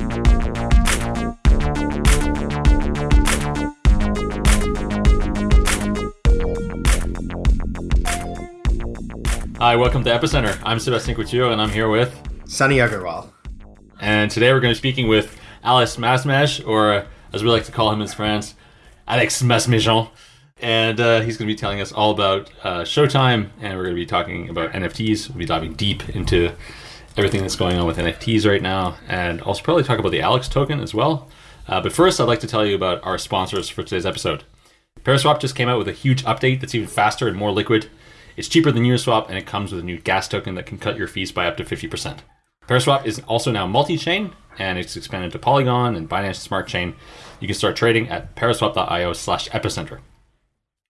Hi, welcome to Epicenter. I'm Sebastian Couture, and I'm here with Sunny Aggarwal. And today we're going to be speaking with Alex Masmej, or as we like to call him in France, Alex Masmejean. And uh, he's going to be telling us all about uh, Showtime, and we're going to be talking about NFTs. We'll be diving deep into everything that's going on with NFTs right now, and also probably talk about the Alex token as well. Uh, but first, I'd like to tell you about our sponsors for today's episode. Paraswap just came out with a huge update that's even faster and more liquid. It's cheaper than Uniswap, and it comes with a new gas token that can cut your fees by up to 50%. Paraswap is also now multi-chain, and it's expanded to Polygon and Binance Smart Chain. You can start trading at paraswap.io slash epicenter.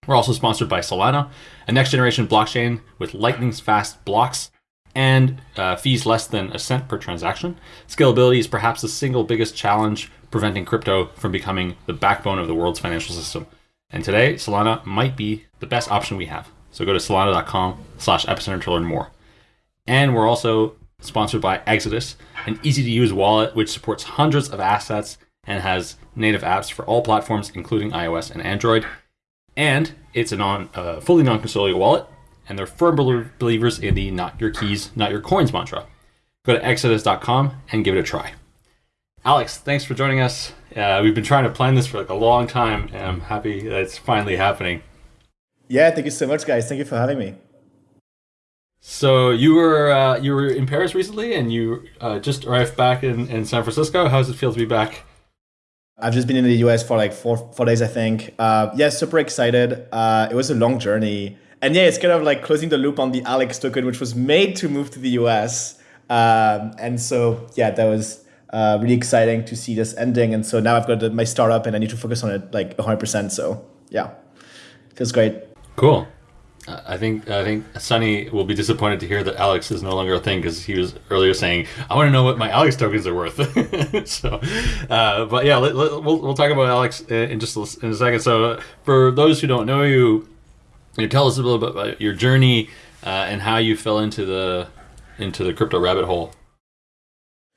We're also sponsored by Solana, a next-generation blockchain with lightning-fast blocks and uh, fees less than a cent per transaction. Scalability is perhaps the single biggest challenge preventing crypto from becoming the backbone of the world's financial system. And today, Solana might be the best option we have. So go to solana.com slash epicenter to learn more. And we're also sponsored by Exodus, an easy to use wallet which supports hundreds of assets and has native apps for all platforms, including iOS and Android. And it's a non, uh, fully non-custodial wallet, and they're firm believers in the not your keys, not your coins mantra. Go to exodus.com and give it a try. Alex, thanks for joining us. Uh, we've been trying to plan this for like a long time, and I'm happy that it's finally happening. Yeah, thank you so much, guys. Thank you for having me. So you were uh, you were in Paris recently, and you uh, just arrived back in, in San Francisco. How does it feel to be back? I've just been in the US for like four four days, I think. Uh, yeah, super excited. Uh, it was a long journey, and yeah, it's kind of like closing the loop on the Alex token, which was made to move to the US. Um, and so yeah, that was uh, really exciting to see this ending. And so now I've got my startup, and I need to focus on it like 100%. So yeah, feels great. Cool. I think I think Sunny will be disappointed to hear that Alex is no longer a thing because he was earlier saying, "I want to know what my Alex tokens are worth." so, uh, but yeah, let, let, we'll we'll talk about Alex in just a, in a second. So, for those who don't know you, you tell us a little bit about your journey uh, and how you fell into the into the crypto rabbit hole.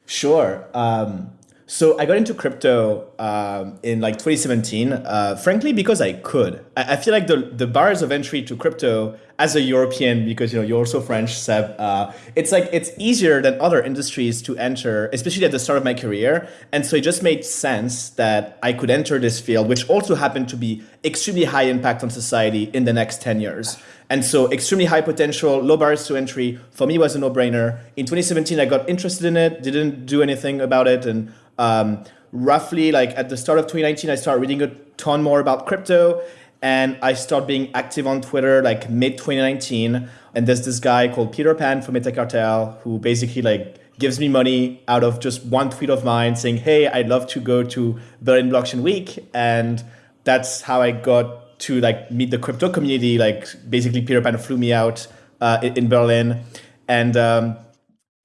Sure. Um, so I got into crypto um, in like 2017, uh, frankly, because I could. I, I, feel like the, the bars of entry to crypto as a European, because you know you're also French, Seb, uh, it's like it's easier than other industries to enter, especially at the start of my career. And so it just made sense that I could enter this field, which also happened to be extremely high impact on society in the next 10 years. And so extremely high potential, low barriers to entry for me was a no-brainer. In 2017, I got interested in it, didn't do anything about it, and um, roughly like at the start of 2019, I started reading a ton more about crypto and I started being active on Twitter like mid 2019. And there's this guy called Peter Pan from Metacartel who basically like gives me money out of just one tweet of mine saying, hey, I'd love to go to Berlin Blockchain Week. And that's how I got to like meet the crypto community. Like basically Peter Pan flew me out uh, in Berlin. And, um,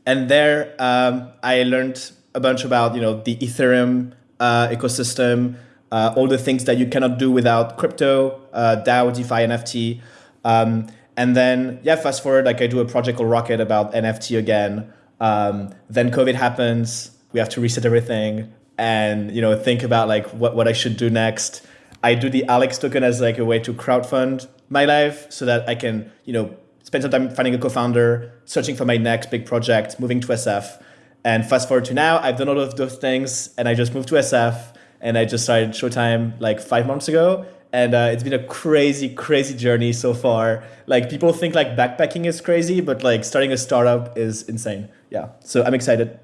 and there um, I learned a bunch about you know the Ethereum uh, ecosystem, uh, all the things that you cannot do without crypto, uh, DAO, DeFi, NFT. Um, and then yeah, fast forward, like I do a project called Rocket about NFT again. Um, then COVID happens. We have to reset everything and you know think about like what, what I should do next. I do the Alex token as like a way to crowdfund my life so that I can you know spend some time finding a co-founder, searching for my next big project, moving to SF. And fast forward to now, I've done all of those things and I just moved to SF and I just started Showtime like five months ago. And uh, it's been a crazy, crazy journey so far. Like people think like backpacking is crazy, but like starting a startup is insane. Yeah. So I'm excited.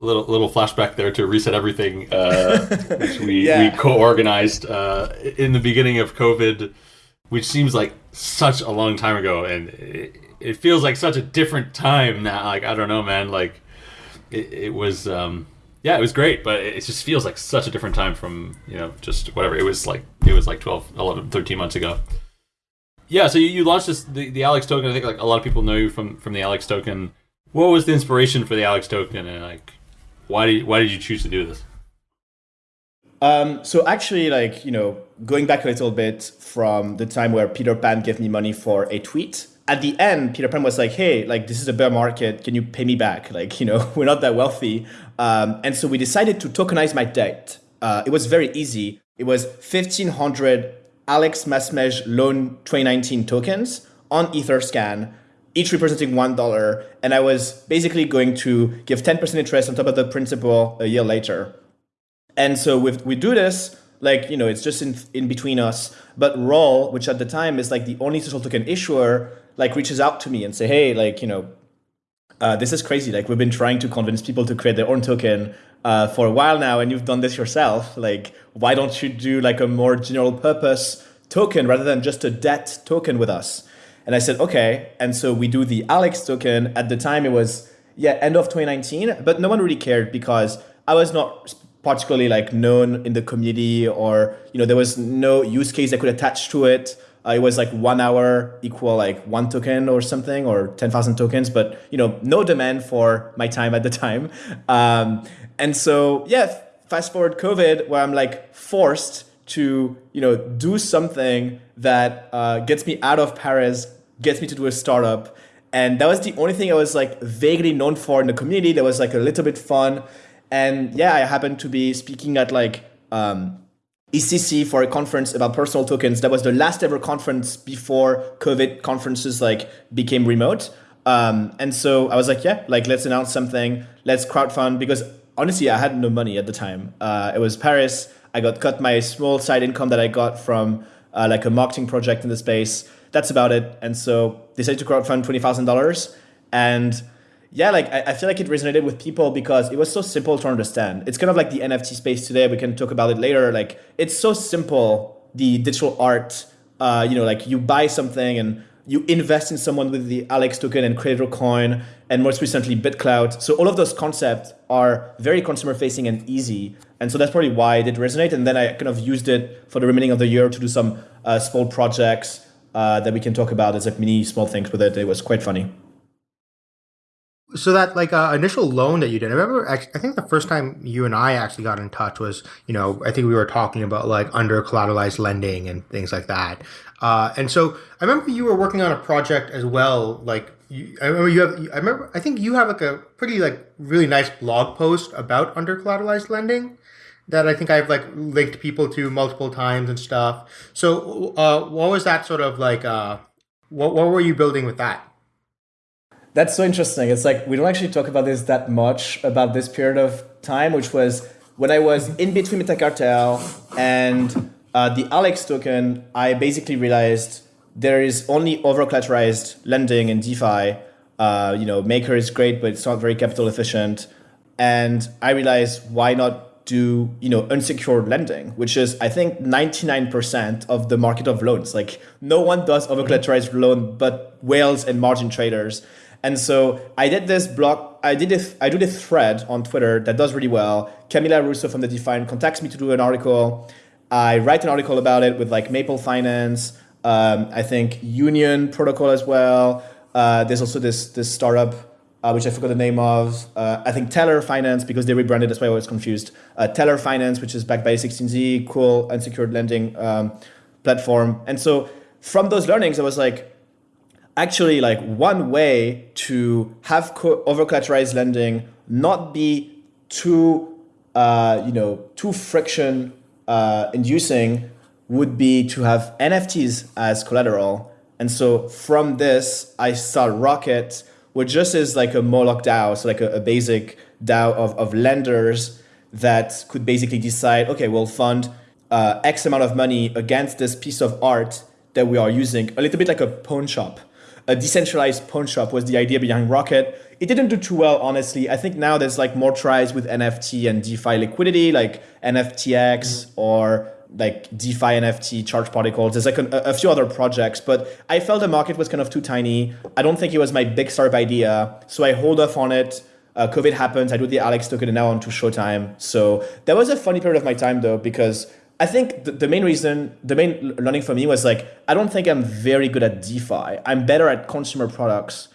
A little little flashback there to reset everything, uh, which we, yeah. we co-organized uh, in the beginning of COVID, which seems like such a long time ago, and it, it feels like such a different time now. Like I don't know, man. Like it, it was, um, yeah, it was great, but it just feels like such a different time from you know just whatever. It was like it was like 12, 11, 13 months ago. Yeah, so you, you launched this the, the Alex token. I think like a lot of people know you from from the Alex token. What was the inspiration for the Alex token, and like why did why did you choose to do this? Um, so actually, like you know, going back a little bit from the time where Peter Pan gave me money for a tweet, at the end, Peter Pan was like, hey, like this is a bear market. Can you pay me back? Like, you know, we're not that wealthy. Um, and so we decided to tokenize my debt. Uh, it was very easy. It was 1,500 Alex Masmej Loan 2019 tokens on Etherscan, each representing one dollar, and I was basically going to give ten percent interest on top of the principal a year later. And so with we do this, like you know, it's just in in between us. But Roll, which at the time is like the only social token issuer, like reaches out to me and say, hey, like you know, uh, this is crazy. Like we've been trying to convince people to create their own token uh, for a while now, and you've done this yourself. Like, why don't you do like a more general purpose token rather than just a debt token with us? And I said, okay. And so we do the Alex token. At the time, it was yeah end of 2019, but no one really cared because I was not particularly like known in the community, or you know there was no use case that could attach to it. Uh, it was like one hour equal like one token or something, or ten thousand tokens, but you know no demand for my time at the time. Um, and so yeah, fast forward COVID, where I'm like forced to you know do something that uh, gets me out of Paris, gets me to do a startup, and that was the only thing I was like vaguely known for in the community. That was like a little bit fun, and yeah, I happened to be speaking at like um, EthCC for a conference about personal tokens. That was the last ever conference before COVID conferences like became remote. Um, and so I was like, yeah, like let's announce something. Let's crowdfund because honestly, I had no money at the time. Uh, it was Paris. I got cut my small side income that I got from uh, like a marketing project in the space. That's about it. And so decided to crowdfund twenty thousand dollars. And yeah, like I, I feel like it resonated with people because it was so simple to understand. It's kind of like the NFT space today. We can talk about it later. Like it's so simple. The digital art, uh, you know, like you buy something and you invest in someone with the Alex token and Creator Coin, and most recently BitClout. So all of those concepts are very consumer facing and easy. And so that's probably why it did resonate. And then I kind of used it for the remaining of the year to do some uh, small projects uh, that we can talk about as like mini small things with it. It was quite funny. So that like uh, initial loan that you did, I remember. I think the first time you and I actually got in touch was, you know, I think we were talking about like under collateralized lending and things like that. Uh, and so I remember you were working on a project as well. Like you, I remember you have. I remember. I think you have like a pretty like really nice blog post about under collateralized lending that I think I've like linked people to multiple times and stuff. So uh, what was that sort of like? Uh, what what were you building with that? That's so interesting. It's like we don't actually talk about this that much about this period of time, which was when I was in between Metacartel and uh, the Alex token. I basically realized there is only over collateralized lending in DeFi. Uh, you know, Maker is great, but it's not very capital efficient. And I realized why not do you know unsecured lending, which is I think 99% of the market of loans. Like no one does over collateralized loan but whales and margin traders. And so I did this blog, I did this, I do this thread on Twitter that does really well. Camila Russo from the Defiant contacts me to do an article. I write an article about it with like Maple Finance, um, I think Union Protocol as well. Uh, there's also this this startup uh, which I forgot the name of. Uh, I think Teller Finance because they rebranded. That's why I was confused. Uh, Teller Finance, which is backed by 16Z, cool unsecured lending um, platform. And so from those learnings, I was like, actually like one way to have co- lending not be too uh, you know too friction uh, inducing would be to have NFTs as collateral. And so from this, I start Rocket, which just is like a Moloch DAO, so like a, a basic DAO of, of lenders that could basically decide, okay, we'll fund uh, X amount of money against this piece of art that we are using, a little bit like a pawn shop a decentralized pawn shop was the idea behind Rocket. It didn't do too well, honestly. I think now there's like more tries with NFT and DeFi liquidity, like NFTX mm-hmm. or like DeFi NFT Charged Particles. There's like a, a, few other projects, but I felt the market was kind of too tiny. I don't think it was my big startup idea, so I hold off on it. Uh, COVID happens. I do the Alex token and now on to Showtime. So that was a funny period of my time though, because I think the, the main reason, the main learning for me was like, I don't think I'm very good at DeFi. I'm better at consumer products.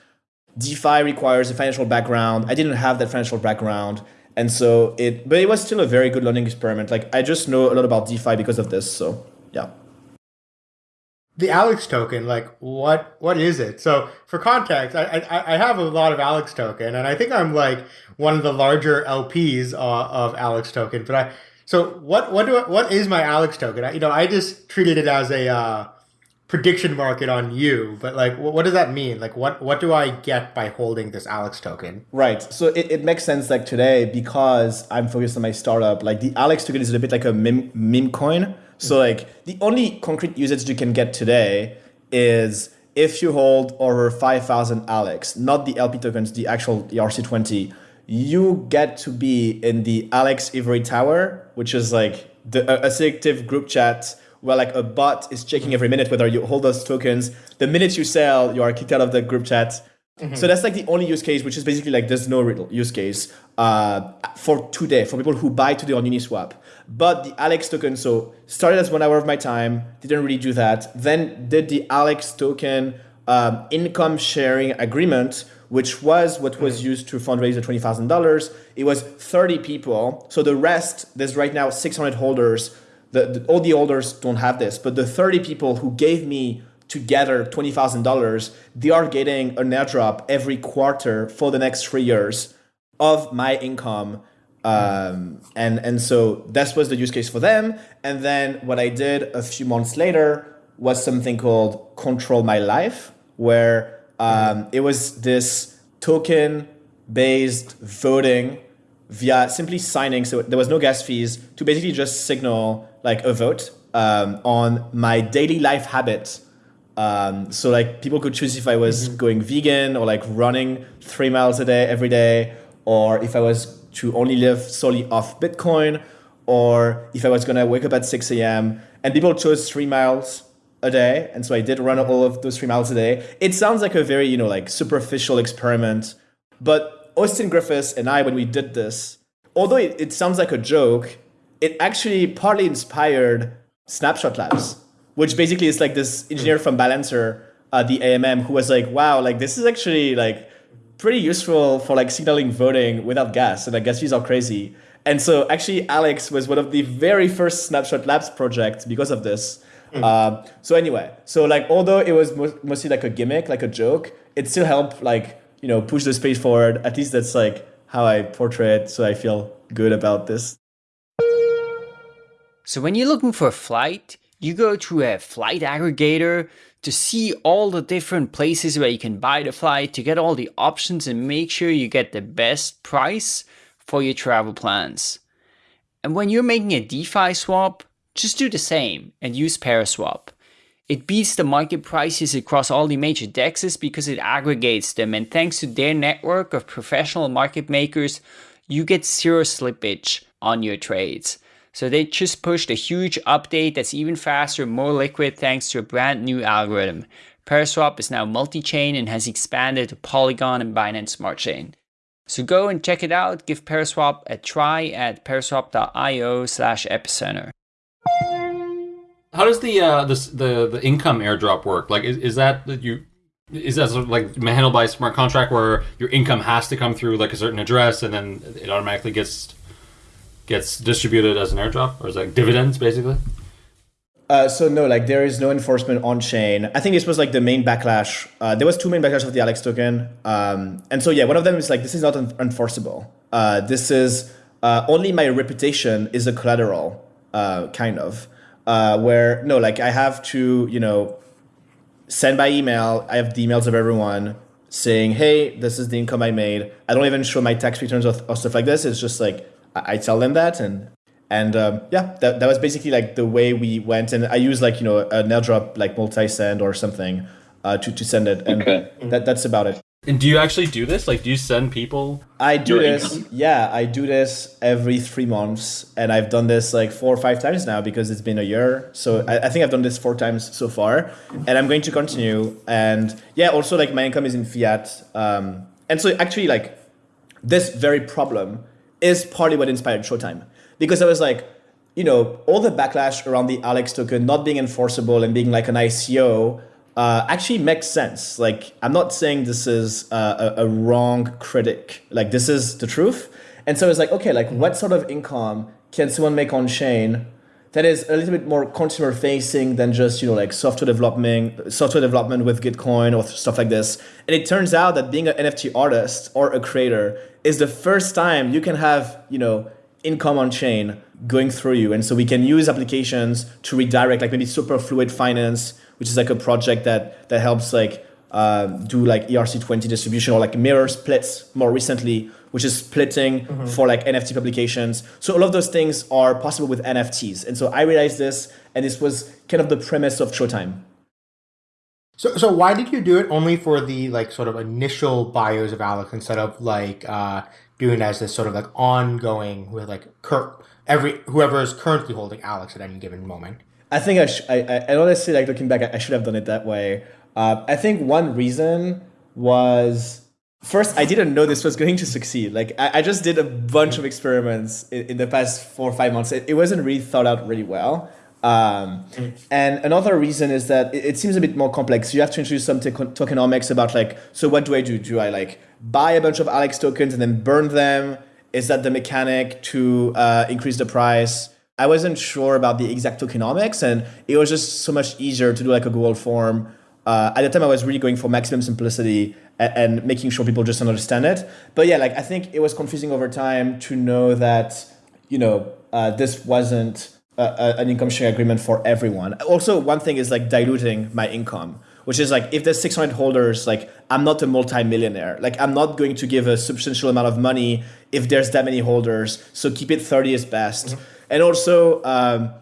DeFi requires a financial background. I didn't have that financial background. And so it, but it was still a very good learning experiment. Like I just know a lot about DeFi because of this. So yeah. The Alex token, like what, what is it? So for context, I, I, I have a lot of Alex token and I think I'm like one of the larger LPs uh, of Alex token, but I, so what what do I, what is my Alex token? I, you know, I just treated it as a uh, prediction market on you, but like, what, what does that mean? Like, what what do I get by holding this Alex token? Right. So it, it makes sense like today because I'm focused on my startup. Like the Alex token is a bit like a meme, meme coin. So like the only concrete usage you can get today is if you hold over 5,000 Alex, not the LP tokens, the actual ERC20, you get to be in the Alex Ivory Tower, which is like the a, selective group chat where like a bot is checking every minute whether you hold those tokens. The minute you sell, you are kicked out of the group chat. Mm-hmm. So that's like the only use case, which is basically like there's no real use case uh, for today for people who buy today on Uniswap. But the Alex token, so started as one hour of my time, didn't really do that. Then did the Alex token um, income sharing agreement, which was what was mm. used to fundraise the twenty thousand dollars. It was thirty people. So the rest, there's right now six hundred holders. The, the, all the holders don't have this, but the thirty people who gave me together twenty thousand dollars, they are getting an airdrop every quarter for the next three years of my income um, and and so that was the use case for them. And then what I did a few months later was something called Control My Life, where um, it was this token based voting via simply signing. So there was no gas fees to basically just signal like a vote um, on my daily life habit. Um, so like people could choose if I was mm-hmm. going vegan or like running three miles a day every day, or if I was to only live solely off Bitcoin, or if I was gonna wake up at 6 a.m. And people chose three miles a day, and so I did run all of those three miles a day. It sounds like a very you know like superficial experiment, but Austin Griffiths and I, when we did this, although it, it sounds like a joke, it actually partly inspired Snapshot Labs, which basically is like this engineer from Balancer, uh, the AMM, who was like, wow, like this is actually like pretty useful for like signaling voting without gas. And I guess these are crazy. And so actually Alex was one of the very first Snapshot Labs projects because of this. Mm. Uh, so anyway, so like although it was mostly like a gimmick, like a joke, it still helped like, you know, push the space forward. At least that's like how I portray it. So I feel good about this. So when you're looking for a flight, you go to a flight aggregator to see all the different places where you can buy the flight, to get all the options and make sure you get the best price for your travel plans. And when you're making a DeFi swap, just do the same and use Paraswap. It beats the market prices across all the major dexes because it aggregates them and thanks to their network of professional market makers, you get zero slippage on your trades. So they just pushed a huge update that's even faster, more liquid thanks to a brand new algorithm. Paraswap is now multi-chain and has expanded to Polygon and Binance Smart Chain. So go and check it out. Give Paraswap a try at paraswap.io slash epicenter. How does the uh, the, the the income airdrop work? Like, is, is that that you is that sort of like handled by a smart contract where your income has to come through like a certain address and then it automatically gets gets distributed as an airdrop, or is that dividends basically? Uh, so no, like there is no enforcement on chain. I think this was like the main backlash. Uh, there was two main backlash of the Alex token, um, and so yeah, one of them is like this is not un- enforceable. Uh, this is uh, only my reputation is a collateral, uh, kind of. Uh, where no, like I have to, you know, send by email. I have the emails of everyone saying, "Hey, this is the income I made." I don't even show my tax returns or, or stuff like this. It's just like I, tell them that and and um, yeah, that, that was basically like the way we went. And I use like you know an airdrop like multi send or something uh, to to send it, and okay. that that's about it. And do you actually do this? Like, do you send people? I do this. Income? Yeah, I do this every three months, and I've done this like four or five times now because it's been a year. So I, I think I've done this four times so far, and I'm going to continue. And yeah, also like my income is in fiat, um, and so actually like this very problem is partly what inspired Showtime. Because I was like, you know, all the backlash around the Alex token not being enforceable and being like an ICO uh, actually makes sense. Like, I'm not saying this is uh, a, a wrong critic. Like, this is the truth. And so it's like, okay, like, what sort of income can someone make on chain that is a little bit more consumer facing than just you know like software development software development with gitcoin or stuff like this and it turns out that being an nft artist or a creator is the first time you can have you know income on chain going through you and so we can use applications to redirect like maybe superfluid finance which is like a project that that helps like uh, do like ERC20 distribution or like mirror splits more recently, which is splitting mm-hmm. for like NFT publications. So all of those things are possible with NFTs. And so I realized this, and this was kind of the premise of Showtime. So, so why did you do it only for the like sort of initial bios of Alex instead of like uh, doing it as this sort of like ongoing with like cur- every whoever is currently holding Alex at any given moment? I think I, sh- I, I honestly like looking back, I, should have done it that way. Uh, I think one reason was first I didn't know this was going to succeed. Like I, I just did a bunch of experiments in, in, the past four or five months. It, it wasn't really thought out really well. Um, and another reason is that it, it, seems a bit more complex. You have to introduce some tokenomics about like, so what do I do? Do I like buy a bunch of Alex tokens and then burn them? Is that the mechanic to uh, increase the price? I wasn't sure about the exact tokenomics, and it was just so much easier to do like a Google form. Uh, at the time, I was really going for maximum simplicity and, and, making sure people just understand it. But yeah, like I think it was confusing over time to know that you know uh, this wasn't a, an income sharing agreement for everyone. Also, one thing is like diluting my income, which is like if there's 600 holders, like I'm not a multi-millionaire. Like I'm not going to give a substantial amount of money if there's that many holders. So keep it 30 is best. Mm-hmm. And also, um,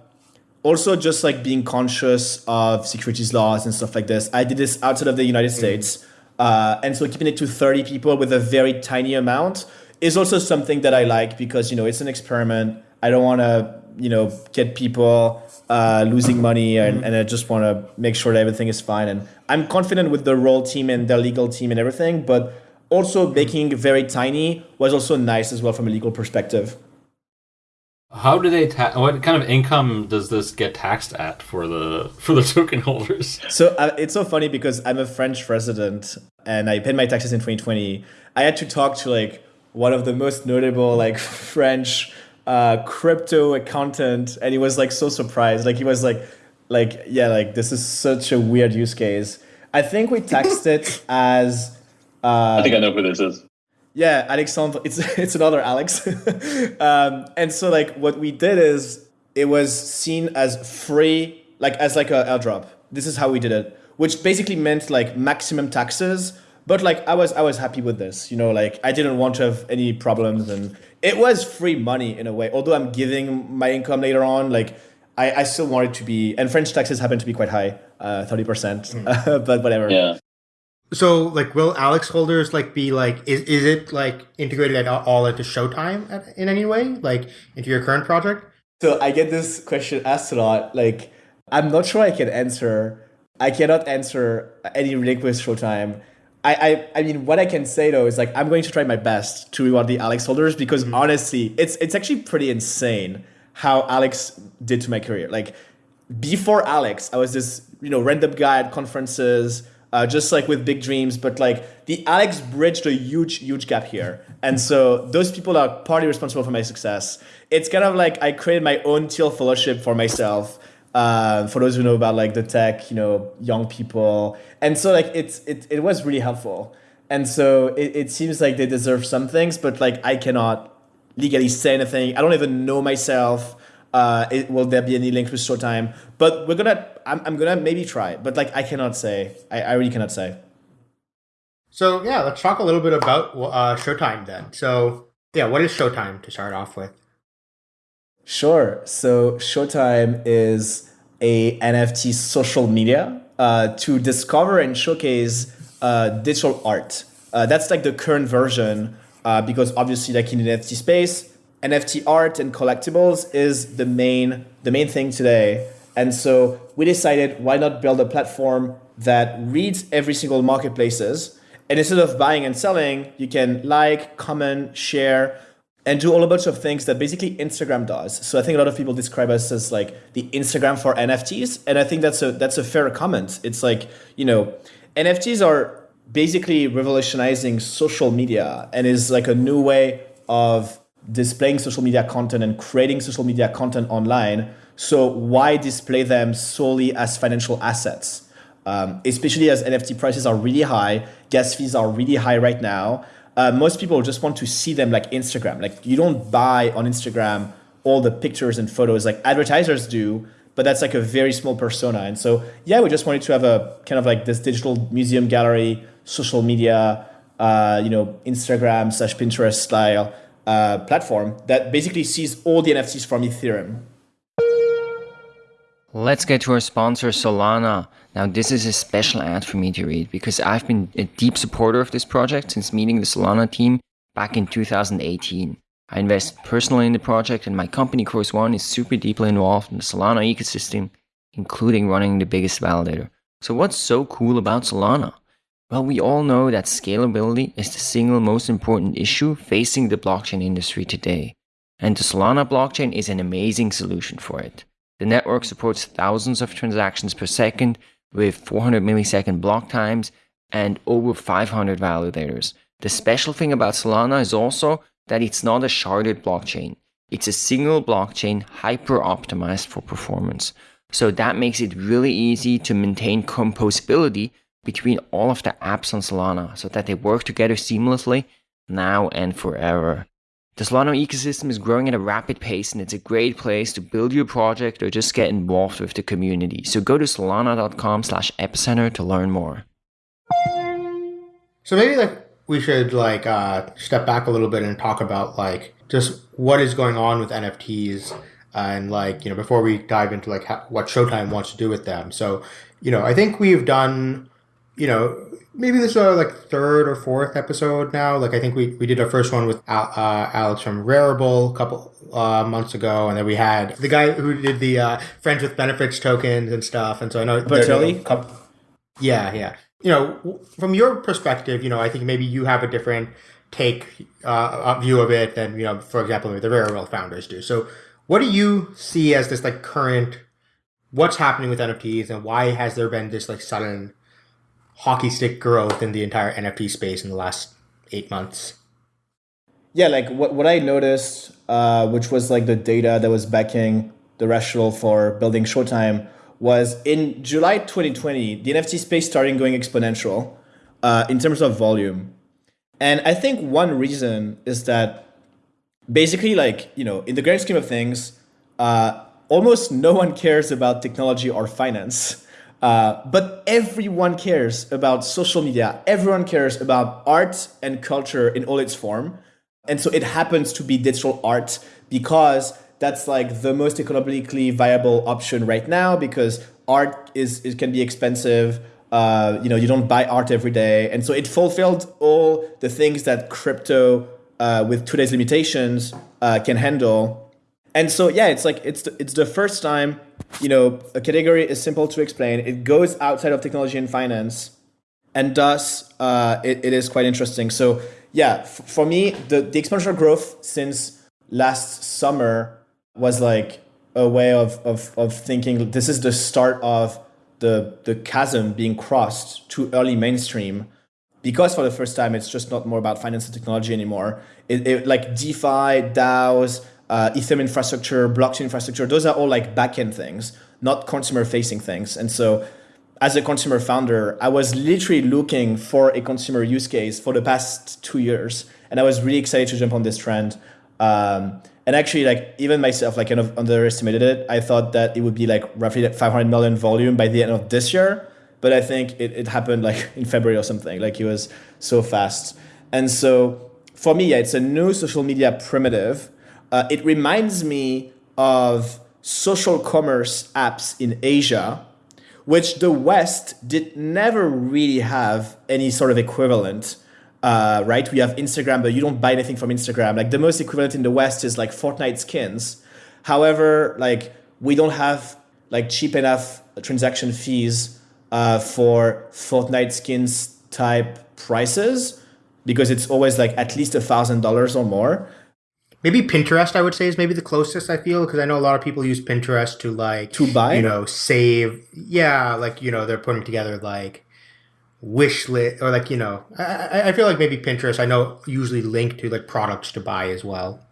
also just like being conscious of securities laws and stuff like this. I did this outside of the United mm-hmm. States. Uh, and so keeping it to 30 people with a very tiny amount is also something that I like because, you know, it's an experiment. I don't want to you know get people uh, losing money and, and I just want to make sure that everything is fine and I'm confident with the Roll team and the legal team and everything but also making very tiny was also nice as well from a legal perspective how do they ta- what kind of income does this get taxed at for the for the token holders so uh, it's so funny because i'm a french resident and i paid my taxes in 2020 i had to talk to like one of the most notable like french uh, crypto accountant, and he was like so surprised. Like he was like, like yeah, like this is such a weird use case. I think we text it as. Uh, I think I know who this is. Yeah, Alexandre. It's it's another Alex. um, and so like what we did is it was seen as free, like as like a airdrop. This is how we did it, which basically meant like maximum taxes. But like I was I was happy with this, you know, like I didn't want to have any problems and it was free money in a way. Although I'm giving my income later on, like I, I still wanted to be. And French taxes happen to be quite high, uh, thirty uh, percent. Mm. but whatever. Yeah. So, like, will Alex holders like be like? Is is it like integrated at all into Showtime at, in any way, like into your current project? So I get this question asked a lot. Like, I'm not sure I can answer. I cannot answer any link with Showtime I, I, I mean, what I can say though is like I'm going to try my best to reward the Alex holders because mm-hmm. honestly, it's it's actually pretty insane how Alex did to my career. Like before Alex, I was this you know random guy at conferences, uh, just like with big dreams. But like the Alex bridged a huge huge gap here, and so those people are partly responsible for my success. It's kind of like I created my own Thiel Fellowship for myself uh, for those who know about like the tech, you know, young people. And so like it's it, it was really helpful. And so it, it seems like they deserve some things, but like I cannot legally say anything. I don't even know myself. Uh, it, will there be any links with Showtime? But we're gonna. I'm, I'm gonna maybe try, but like I cannot say. I, I really cannot say. So yeah, let's talk a little bit about uh, Showtime then. So yeah, what is Showtime to start off with? Sure. So Showtime is a NFT social media uh, to discover and showcase uh, digital art. Uh, that's like the current version uh, because obviously, like in the NFT space, NFT art and collectibles is the main the main thing today. And so we decided why not build a platform that reads every single marketplaces and instead of buying and selling, you can like, comment, share and do all a bunch of things that basically Instagram does. So I think a lot of people describe us as like the Instagram for NFTs, and I think that's a that's a fair comment. It's like you know, NFTs are basically revolutionizing social media and is like a new way of displaying social media content and creating social media content online. So why display them solely as financial assets? Um, especially as NFT prices are really high, gas fees are really high right now uh, most people just want to see them like Instagram. Like you don't buy on Instagram all the pictures and photos like advertisers do, but that's like a very small persona. And so, yeah, we just wanted to have a kind of like this digital museum gallery, social media, uh, you know, Instagram slash Pinterest style uh, platform that basically sees all the NFTs from Ethereum. Let's get to our sponsor, Solana. Now, this is a special ad for me to read because I've been a deep supporter of this project since meeting the Solana team back in 2018. I invest personally in the project, and my company, Chorus One, is super deeply involved in the Solana ecosystem, including running the biggest validator. So, what's so cool about Solana? Well, we all know that scalability is the single most important issue facing the blockchain industry today. And the Solana blockchain is an amazing solution for it. The network supports thousands of transactions per second with 400 millisecond block times and over 500 validators. The special thing about Solana is also that it's not a sharded blockchain. It's a single blockchain hyper optimized for performance. So that makes it really easy to maintain composability between all of the apps on Solana so that they work together seamlessly now and forever. The Solana ecosystem is growing at a rapid pace and it's a great place to build your project or just get involved with the community. So go to solana.com slash epicenter to learn more. So maybe like we should like uh, step back a little bit and talk about like just what is going on with NFTs and like you know before we dive into like how, what Showtime wants to do with them. So you know I think we've done you know maybe this is our like third or fourth episode now. Like I think we, we did our first one with Al, uh, Alex from Rarible a couple uh, months ago, and then we had the guy who did the uh, friends with benefits tokens and stuff. And so I know Bertelli. Yeah, yeah you know, from your perspective, you know, I think maybe you have a different take uh, view of it than you know, for example, the Rarible founders do. So, what do you see as this like current? What's happening with NFTs, and why has there been this like sudden hockey stick growth in the entire NFT space in the last eight months? Yeah, like what what I noticed, uh, which was like the data that was backing the rationale for building Showtime was in July 2020, the NFT space started going exponential uh, in terms of volume. And I think one reason is that basically, like, you know, in the grand scheme of things, uh, almost no one cares about technology or finance. Uh, but everyone cares about social media. Everyone cares about art and culture in all its form. And so it happens to be digital art because that's like the most economically viable option right now because art is it can be expensive. Uh, you know, you don't buy art every day, and so it fulfilled all the things that crypto, uh, with today's limitations, uh, can handle. And so, yeah, it's like it's the, it's the first time, you know, a category is simple to explain. It goes outside of technology and finance, and thus uh, it, it is quite interesting. So, yeah, for me, the the exponential growth since last summer was like a way of, of, of thinking this is the start of the, the chasm being crossed to early mainstream because for the first time it's just not more about finance and technology anymore it, it like defi daos uh, ethereum infrastructure blockchain infrastructure those are all like backend things not consumer facing things. And so as a consumer founder i was literally looking for a consumer use case for the past two years and i was really excited to jump on this trend. Um, and actually like even myself like kind of underestimated it. I thought that it would be like roughly 500 million volume by the end of this year but i think it, it happened like in february or something. Like it was so fast. And so for me yeah it's a new social media primitive uh, it reminds me of social commerce apps in asia which the west did never really have any sort of equivalent uh, right? We have Instagram, but you don't buy anything from Instagram. Like the most equivalent in the West is like Fortnite skins. However, like we don't have like cheap enough transaction fees uh, for Fortnite skins type prices because it's always like at least a thousand dollars or more. Maybe Pinterest, I would say, is maybe the closest I feel because I know a lot of people use Pinterest to like to buy, you know, save. Yeah, like you know, they're putting together like wish list or like you know I, I feel like maybe pinterest i know usually link to like products to buy as well.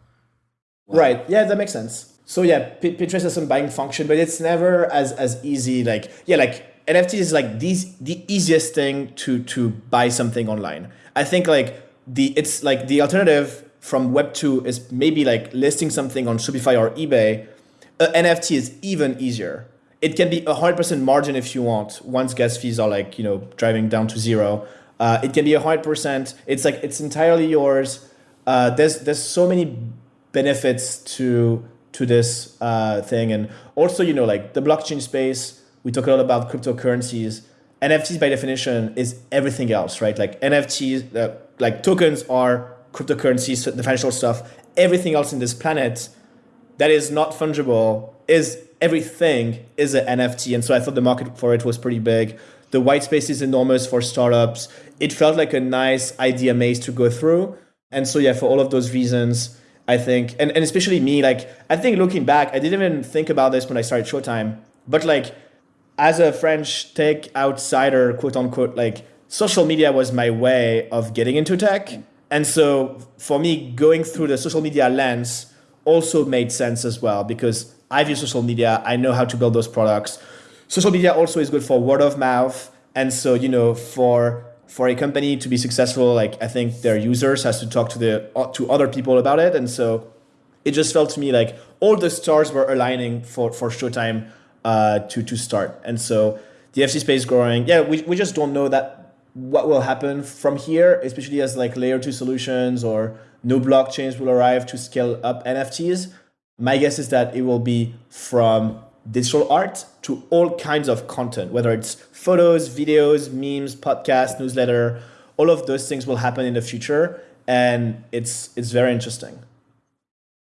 Right. Yeah that makes sense. So yeah P- pinterest has some buying function but it's never as as easy like yeah like nft is like these the easiest thing to to buy something online. I think like the it's like the alternative from web 2 is maybe like listing something on shopify or ebay an NFT is even easier. It can be a hundred percent margin if you want. Once gas fees are like you know driving down to zero, uh, it can be a hundred percent. It's like it's entirely yours. Uh, there's there's so many benefits to to this uh, thing, and also you know like the blockchain space. We talk a lot about cryptocurrencies. NFTs by definition is everything else, right? Like NFTs, uh, like tokens are cryptocurrencies, the financial stuff. Everything else in this planet that is not fungible is everything is an NFT. And so I thought the market for it was pretty big. The white space is enormous for startups. It felt like a nice idea maze to go through. And so yeah, for all of those reasons, I think, and, and especially me, like I think looking back, I didn't even think about this when I started Showtime, but like as a French tech outsider, quote unquote, like social media was my way of getting into tech. And so for me, going through the social media lens also made sense as well because I've used social media. I know how to build those products. Social media also is good for word of mouth. And so, you know, for for a company to be successful, like I think their users has to talk to the to other people about it. And so it just felt to me like all the stars were aligning for, for Showtime uh, to to start. And so the FC space growing. Yeah, we, we just don't know that what will happen from here, especially as like layer two solutions or no blockchains will arrive to scale up NFTs. My guess is that it will be from digital art to all kinds of content, whether it's photos, videos, memes, podcasts, newsletter, all of those things will happen in the future. And it's it's very interesting.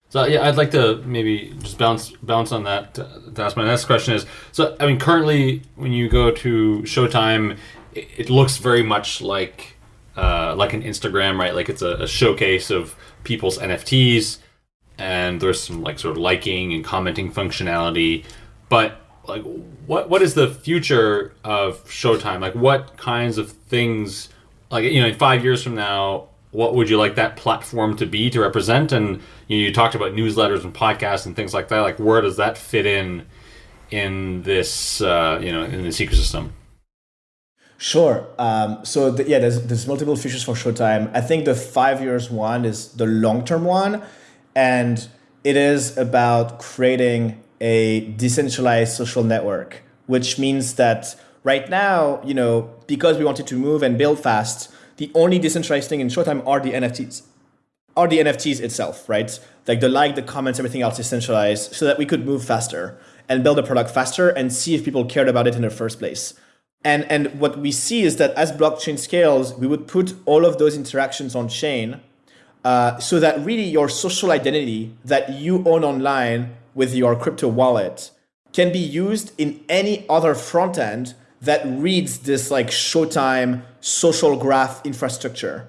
So yeah, I'd like to maybe just bounce bounce on that. To ask my next question is so. I mean, currently when you go to Showtime, it, it looks very much like uh, like an Instagram, right? Like it's a, a, showcase of people's NFTs, and there's some like sort of liking and commenting functionality. But like, what what is the future of Showtime? Like, what kinds of things? Like, you know, in five years from now, what would you like that platform to be to represent? And you, know, you talked about newsletters and podcasts and things like that. Like, where does that fit in in this uh, you know in this ecosystem? Sure. Um, so the, yeah, there's there's multiple features for Showtime. I think the five years one is the long term one, and it is about creating a decentralized social network, which means that right now, you know, because we wanted to move and build fast, the only decentralized thing in Showtime are the NFTs, are the NFTs itself, right? Like the like, the comments, everything else is centralized so that we could move faster and build a product faster and see if people cared about it in the first place. And, and what we see is that as blockchain scales, we would put all of those interactions on chain uh, so that really your social identity that you own online with your crypto wallet can be used in any other front end that reads this like Showtime social graph infrastructure.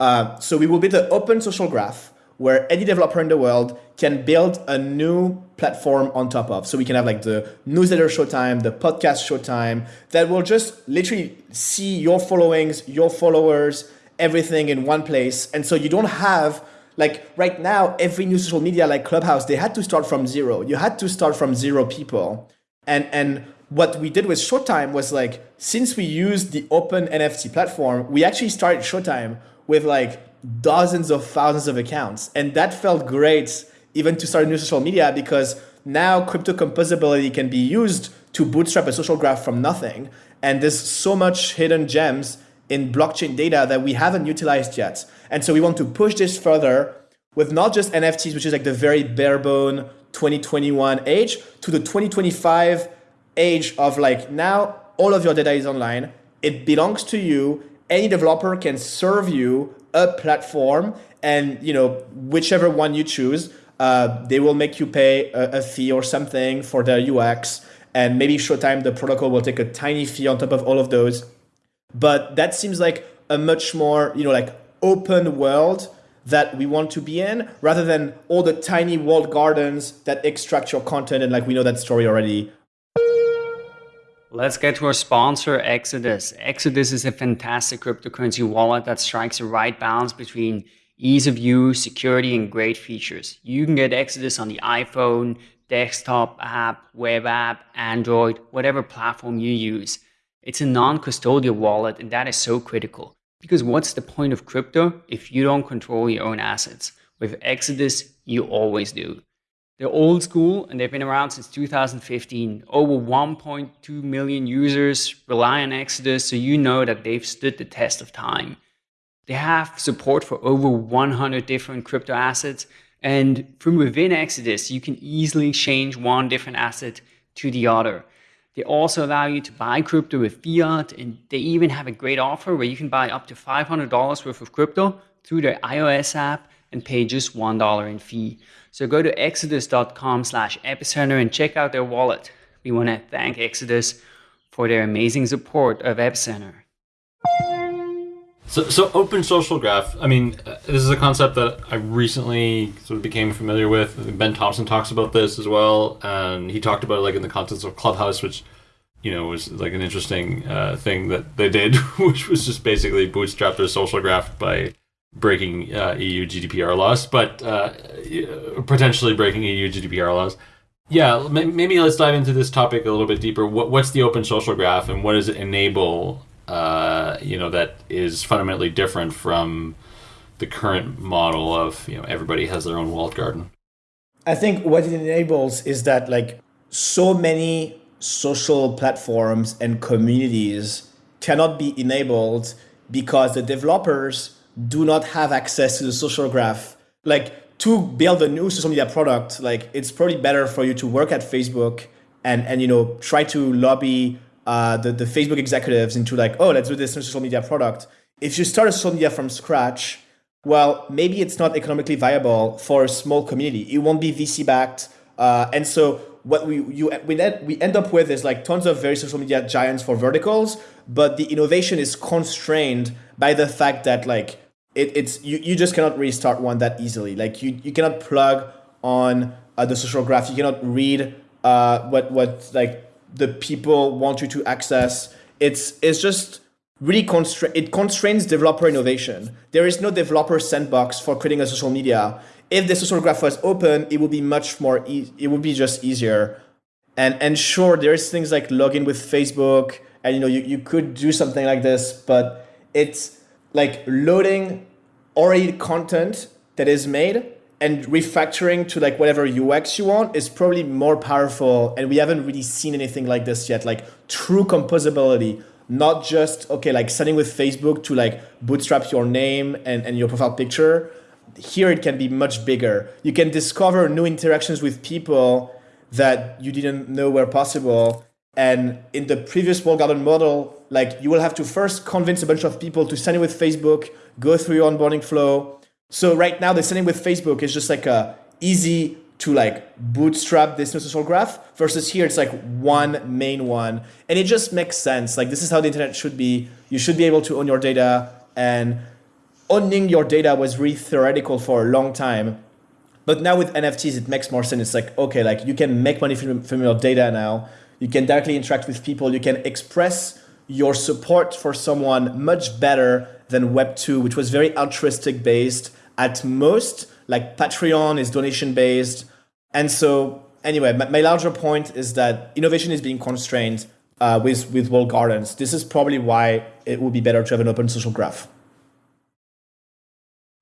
Uh, so we will build an open social graph where any developer in the world can build a new platform on top of. So we can have like the newsletter Showtime, the podcast Showtime that will just literally see your followings, your followers, everything in one place. And so you don't have like right now, every new social media like Clubhouse, they had to start from zero. You had to start from zero people. And and what we did with Showtime was like, since we used the open NFT platform, we actually started Showtime with like dozens of thousands of accounts. And that felt great even to start new social media because now crypto composability can be used to bootstrap a social graph from nothing. And there's so much hidden gems in blockchain data that we haven't utilized yet. And so we want to push this further with not just NFTs, which is like the very bare bone 2021 age, to the 2025 age of like now all of your data is online. It belongs to you. Any developer can serve you a platform, and you know whichever one you choose, uh, they will make you pay a, a fee or something for their UX, and maybe Showtime the protocol will take a tiny fee on top of all of those. But that seems like a much more you know like open world that we want to be in rather than all the tiny walled gardens that extract your content and like we know that story already Let's get to our sponsor, Exodus. Exodus is a fantastic cryptocurrency wallet that strikes the right balance between ease of use, security, and great features. You can get Exodus on the iPhone, desktop app, web app, Android, whatever platform you use. It's a non custodial wallet, and that is so critical. Because what's the point of crypto if you don't control your own assets? With Exodus, you always do. They're old school and they've been around since 2015. Over 1.2 million users rely on Exodus, so you know that they've stood the test of time. They have support for over 100 different crypto assets, and from within Exodus, you can easily change one different asset to the other. They also allow you to buy crypto with fiat, and they even have a great offer where you can buy up to $500 worth of crypto through their iOS app and pay just $1 in fee. So go to exodus.com slash epicenter and check out their wallet. We want to thank Exodus for their amazing support of Epicenter. So, so open social graph. I mean, uh, this is a concept that I recently sort of became familiar with. Ben Thompson talks about this as well, and he talked about it like in the context of Clubhouse, which you know was like an interesting uh, thing that they did, which was just basically bootstrap their social graph by breaking uh, EU GDPR laws, but uh, potentially breaking EU GDPR laws. Yeah, maybe let's dive into this topic a little bit deeper. What, what's the open social graph, and what does it enable? Uh, you know, that is fundamentally different from the current model of you know everybody has their own walled garden. I think what it enables is that like so many social platforms and communities cannot be enabled because the developers do not have access to the social graph. Like to build a new social media product, like it's probably better for you to work at Facebook and and you know try to lobby uh, the the Facebook executives into like, oh, let's do this social media product. If you start a social media from scratch, well, maybe it's not economically viable for a small community. It won't be VC backed, uh, and so what we you we end, we end up with is like tons of very social media giants for verticals, but the innovation is constrained by the fact that like it, it's you, you just cannot restart one that easily. Like you, you cannot plug on uh, the social graph. You cannot read uh, what what like the people want you to access. It's it's just really constrain it constrains developer innovation. There is no developer sandbox for creating a social media. If the social graph was open, it would be much more. E- it would be just easier. And and sure, there's things like login with Facebook, and you know you, you could do something like this, but it's like loading already content that is made and refactoring to like whatever UX you want is probably more powerful. And we haven't really seen anything like this yet, like true composability, not just, okay, like setting with Facebook to like bootstrap your name and, and your profile picture. Here it can be much bigger. You can discover new interactions with people that you didn't know were possible. And in the previous walled garden model, like you will have to first convince a bunch of people to sign in with Facebook, go through your onboarding flow. So right now the signing with Facebook is just like a easy to like bootstrap this social graph versus here it's like one main one. And it just makes sense. Like this is how the internet should be. You should be able to own your data. And owning your data was really theoretical for a long time. But now with nfts it makes more sense. It's like okay like you can make money from, from your data now. You can directly interact with people. You can express your support for someone much better than Web2, which was very altruistic based. At most, like Patreon is donation based. And so, anyway, my, my larger point is that innovation is being constrained uh, with, with walled gardens. This is probably why it would be better to have an open social graph.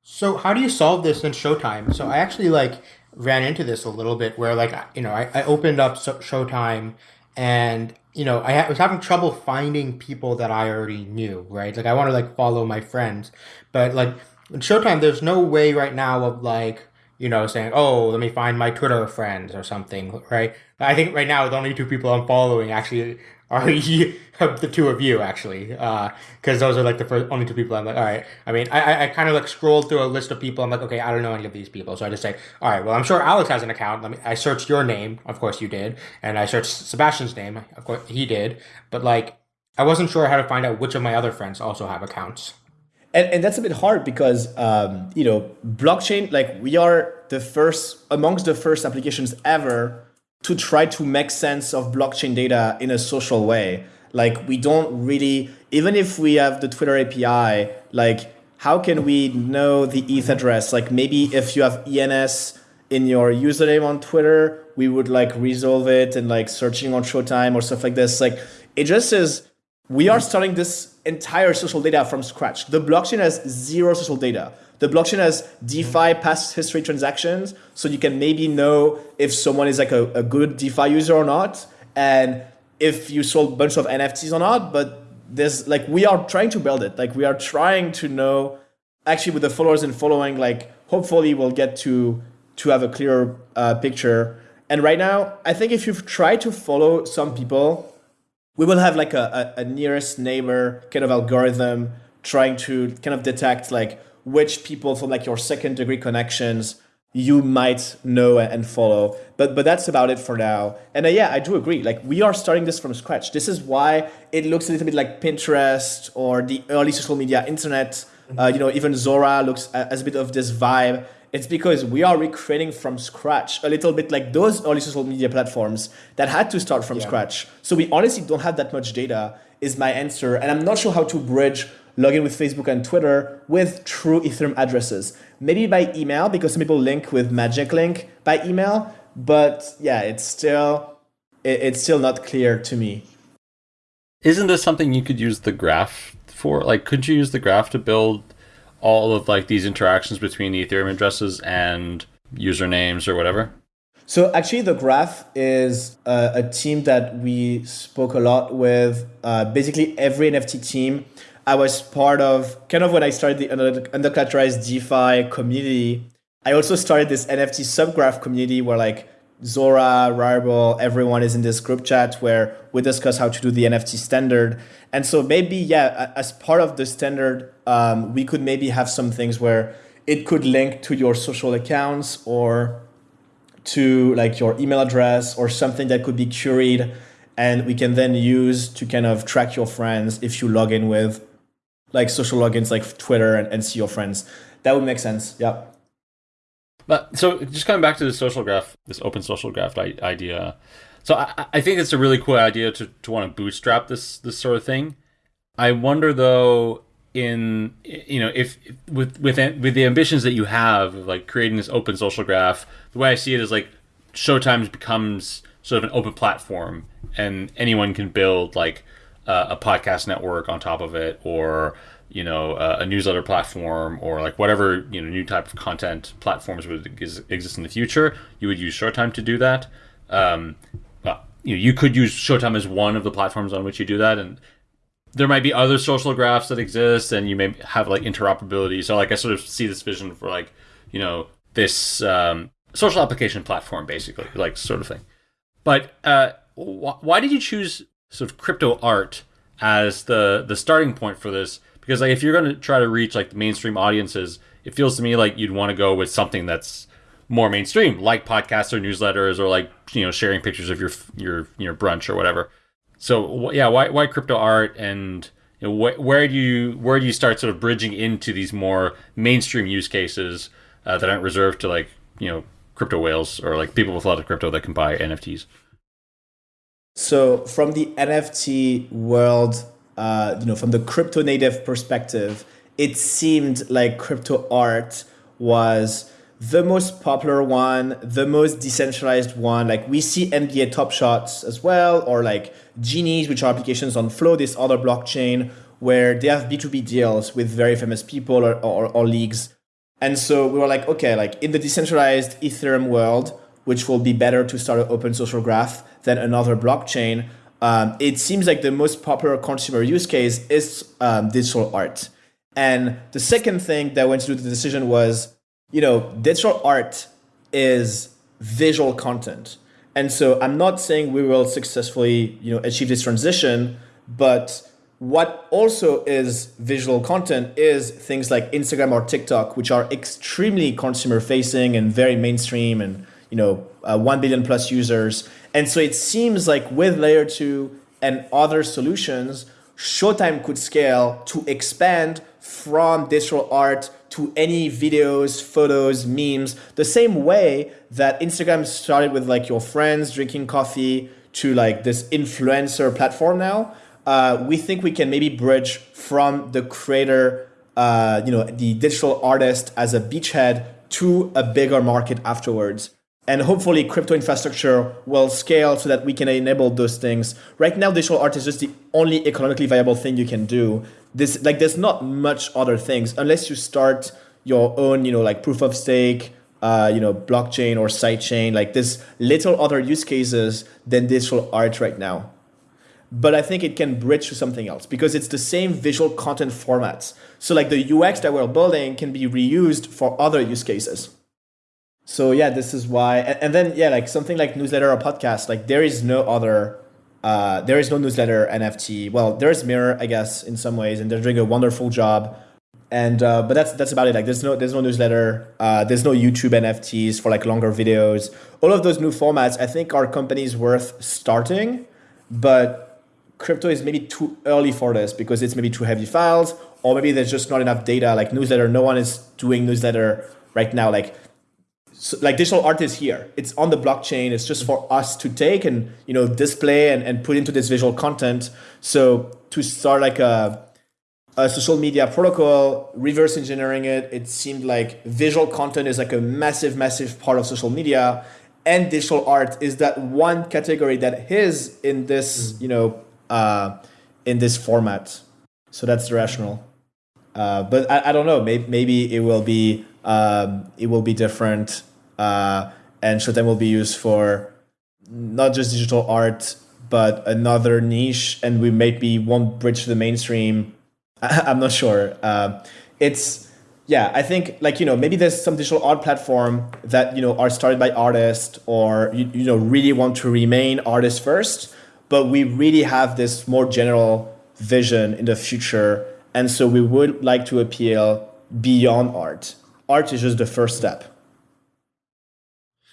So, how do you solve this in Showtime? So, I actually like ran into this a little bit where, like, you know, I, I opened up Showtime and you know, I was having trouble finding people that I already knew, right? Like I want to like follow my friends, but like in Showtime, there's no way right now of like you know saying, oh, let me find my Twitter friends or something, right? I think right now the only two people I'm following actually are you, the two of you actually, because uh, those are like the first only two people. I'm like, all right. I mean, I I kind of like scrolled through a list of people. I'm like, okay, I don't know any of these people, so I just say, all right. Well, I'm sure Alex has an account. Let me. I searched your name, of course you did, and I searched Sebastian's name, of course he did. But like, I wasn't sure how to find out which of my other friends also have accounts. And, and that's a bit hard because um, you know blockchain like we are the first amongst the first applications ever to try to make sense of blockchain data in a social way. Like we don't really, even if we have the Twitter API, like how can we know the ETH address? Like maybe if you have ENS in your username on Twitter, we would like resolve it and like searching on Showtime or stuff like this. Like it just is, we are starting this entire social data from scratch. The blockchain has zero social data. The blockchain has DeFi past history transactions, so you can maybe know if someone is like a, a good DeFi user or not, and if you sold a bunch of NFTs or not. But there's like we are trying to build it. Like we are trying to know actually with the followers and following. Like hopefully we'll get to to have a clearer uh, picture. And right now, I think if you've tried to follow some people, we will have like a, a, a nearest neighbor kind of algorithm trying to kind of detect like which people from like your second degree connections you might know and follow. But but that's about it for now. And uh, yeah i do agree. Like we are starting this from scratch. This is why it looks a little bit like pinterest or the early social media internet. Uh, you know even zora looks as a bit of this vibe. It's because we are recreating from scratch a little bit like those early social media platforms that had to start from yeah. scratch. So we honestly don't have that much data is my answer. And i'm not sure how to bridge log in with Facebook and Twitter with true Ethereum addresses. Maybe by email, because some people link with Magic Link by email, but yeah, it's still it's still not clear to me. Isn't this something you could use the graph for? Like, could you use the graph to build all of like these interactions between the Ethereum addresses and usernames or whatever? So actually, the graph is uh, a team that we spoke a lot with. Uh, basically, every NFT team I was part of kind of when I started the undercollateralized DeFi community. I also started this NFT subgraph community where like Zora, Rarible, everyone is in this group chat where we discuss how to do the NFT standard. And so maybe, yeah, as part of the standard, um, we could maybe have some things where it could link to your social accounts or to like your email address or something that could be curated and we can then use to kind of track your friends if you log in with like social logins like Twitter and, and see your friends. That would make sense. Yeah. But so just coming back to the social graph, this open social graph idea. So I, I think it's a really cool idea to, to want to bootstrap this this sort of thing. I wonder though in you know if, with with with the ambitions that you have of like creating this open social graph, the way I see it is like Showtime becomes sort of an open platform and anyone can build like uh, a podcast network on top of it or you know uh, a newsletter platform or like whatever you know new type of content platforms would exist in the future you would use showtime to do that. Um, well, you know you could use showtime as one of the platforms on which you do that and there might be other social graphs that exist and you may have like interoperability. So like i sort of see this vision for like you know this um, social application platform basically like sort of thing. But uh, wh- why did you choose sort of crypto art as the the starting point for this. Because like if you're going to try to reach like the mainstream audiences it feels to me like you'd want to go with something that's more mainstream like podcasts or newsletters or like you know sharing pictures of your your your brunch or whatever. So yeah why why crypto art? And you know, wh- where do you where do you start sort of bridging into these more mainstream use cases uh, that aren't reserved to like you know crypto whales or like people with a lot of crypto that can buy nfts so from the NFT world, uh, you know, from the crypto native perspective, it seemed like crypto art was the most popular one, the most decentralized one. Like we see NBA Top Shots as well, or like Genies, which are applications on Flow, this other blockchain, where they have B2B deals with very famous people or, or, or leagues. And so we were like, okay, like in the decentralized Ethereum world, which will be better to start an open social graph than another blockchain. Um, it seems like the most popular consumer use case is um, digital art. And the second thing that went to the decision was, you know, digital art is visual content. And so I'm not saying we will successfully, you know, achieve this transition, but what also is visual content is things like Instagram or TikTok, which are extremely consumer facing and very mainstream and you know, uh, 1 billion plus users. And so it seems like with layer two and other solutions, Showtime could scale to expand from digital art to any videos, photos, memes, the same way that Instagram started with like your friends drinking coffee to like this influencer platform now. Uh, we think we can maybe bridge from the creator, uh, you know, the digital artist as a beachhead to a bigger market afterwards and hopefully crypto infrastructure will scale so that we can enable those things right now digital art is just the only economically viable thing you can do this like there's not much other things unless you start your own, you know, like proof of stake, uh, you know, blockchain or sidechain. Like there's little other use cases than digital art right now. But I think it can bridge to something else because it's the same visual content formats. So like the UX that we're building can be reused for other use cases. So yeah, this is why. And, and then yeah, like something like newsletter or podcast, like there is no other uh, there is no newsletter NFT. Well, there's Mirror, I guess, in some ways, and they're doing a wonderful job and uh, but that's that's about it like there's no there's no newsletter uh, there's no youtube nfts for like longer videos all of those new formats i think are companies worth starting but crypto is maybe too early for this because it's maybe too heavy files or maybe there's just not enough data like newsletter no one is doing newsletter right now like so, like digital art is here it's on the blockchain it's just for us to take and you know display and, and put into this visual content so to start like a a social media protocol, reverse engineering it, it seemed like visual content is like a massive, massive part of social media. And digital art is that one category that is in this, mm. you know, uh, in this format. So that's the rational. Uh, but I, I don't know. Maybe, maybe it will be um, it will be different, uh, and Showtime will be used for not just digital art, but another niche, and we maybe won't bridge the mainstream I'm not sure. Uh, it's yeah, I think like you know maybe there's some digital art platform that you know are started by artists or you, you know really want to remain artists first, but we really have this more general vision in the future, and so we would like to appeal beyond art. Art is just the first step.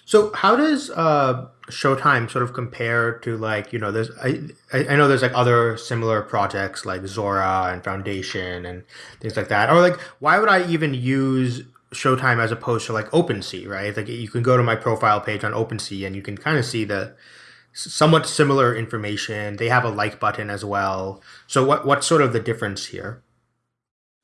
So how does uh, Showtime sort of compare to like you know there's I I know there's like other similar projects like Zora and Foundation and things like that. Or like why would I even use Showtime as opposed to like OpenSea right? Like you can go to my profile page on OpenSea and you can kind of see the somewhat similar information. They have a like button as well. So what what's sort of the difference here?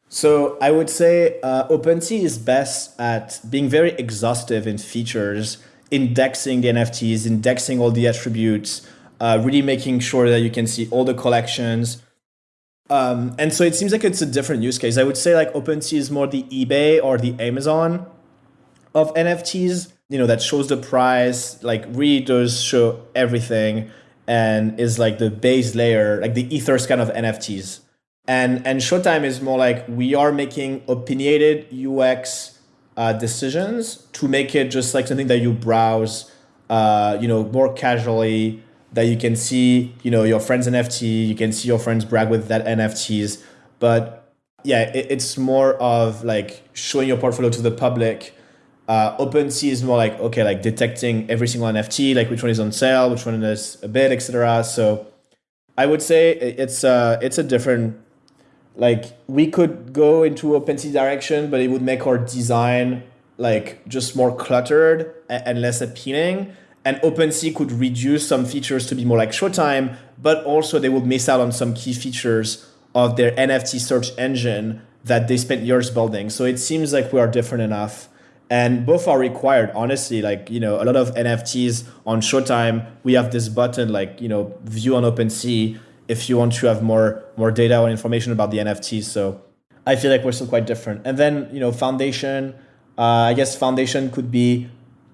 So I would say uh, OpenSea is best at being very exhaustive in features indexing the NFTs, indexing all the attributes, uh, really making sure that you can see all the collections. Um, and so it seems like it's a different use case. I would say like OpenSea is more the eBay or the Amazon of NFTs, you know, that shows the price, like really does show everything and is like the base layer, like the Etherscan of NFTs. And and Showtime is more like we are making opinionated UX uh, decisions to make it just like something that you browse, uh, you know, more casually. That you can see, you know, your friend's NFT. You can see your friends brag with that NFTs. But yeah, it, it's more of like showing your portfolio to the public. Uh, OpenSea is more like okay, like detecting every single NFT, like which one is on sale, which one is a bid, etc. So I would say it's a it's a different like we could go into OpenSea direction, but it would make our design like just more cluttered and less appealing. And OpenSea could reduce some features to be more like Showtime, but also they would miss out on some key features of their NFT search engine that they spent years building. So it seems like we are different enough. And both are required, honestly. Like, you know, a lot of NFTs on Showtime, we have this button like, you know, view on OpenSea if you want to have more more data or information about the NFTs. So I feel like we're still quite different. And then you know, foundation. Uh, I guess foundation could be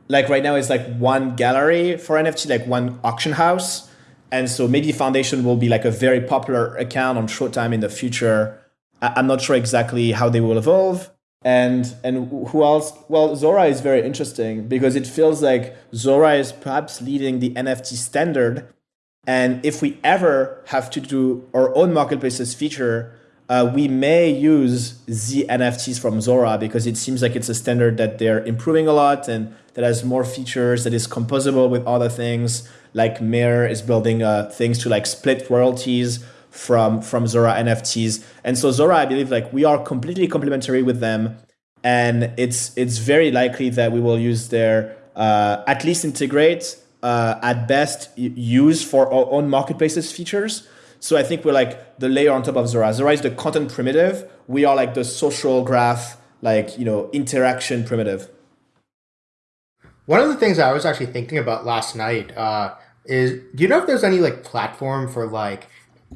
like right now it's like one gallery for NFT, like one auction house. And so maybe Foundation will be like a very popular account on Showtime in the future. I- I'm not sure exactly how they will evolve. And and who else? Well, Zora is very interesting because it feels like Zora is perhaps leading the NFT standard and if we ever have to do our own marketplaces feature, uh, we may use the NFTs from Zora because it seems like it's a standard that they're improving a lot and that has more features that is composable with other things. Like Mirror is building uh, things to like split royalties from from Zora NFTs. And so Zora, I believe, like we are completely complementary with them, and it's it's very likely that we will use their uh, at least integrate uh, at best use for our own marketplaces features. So I think we're like the layer on top of Zora. Zora is the content primitive. We are like the social graph, like you know, interaction primitive. One of the things I was actually thinking about last night uh, is, do you know if there's any like platform for like?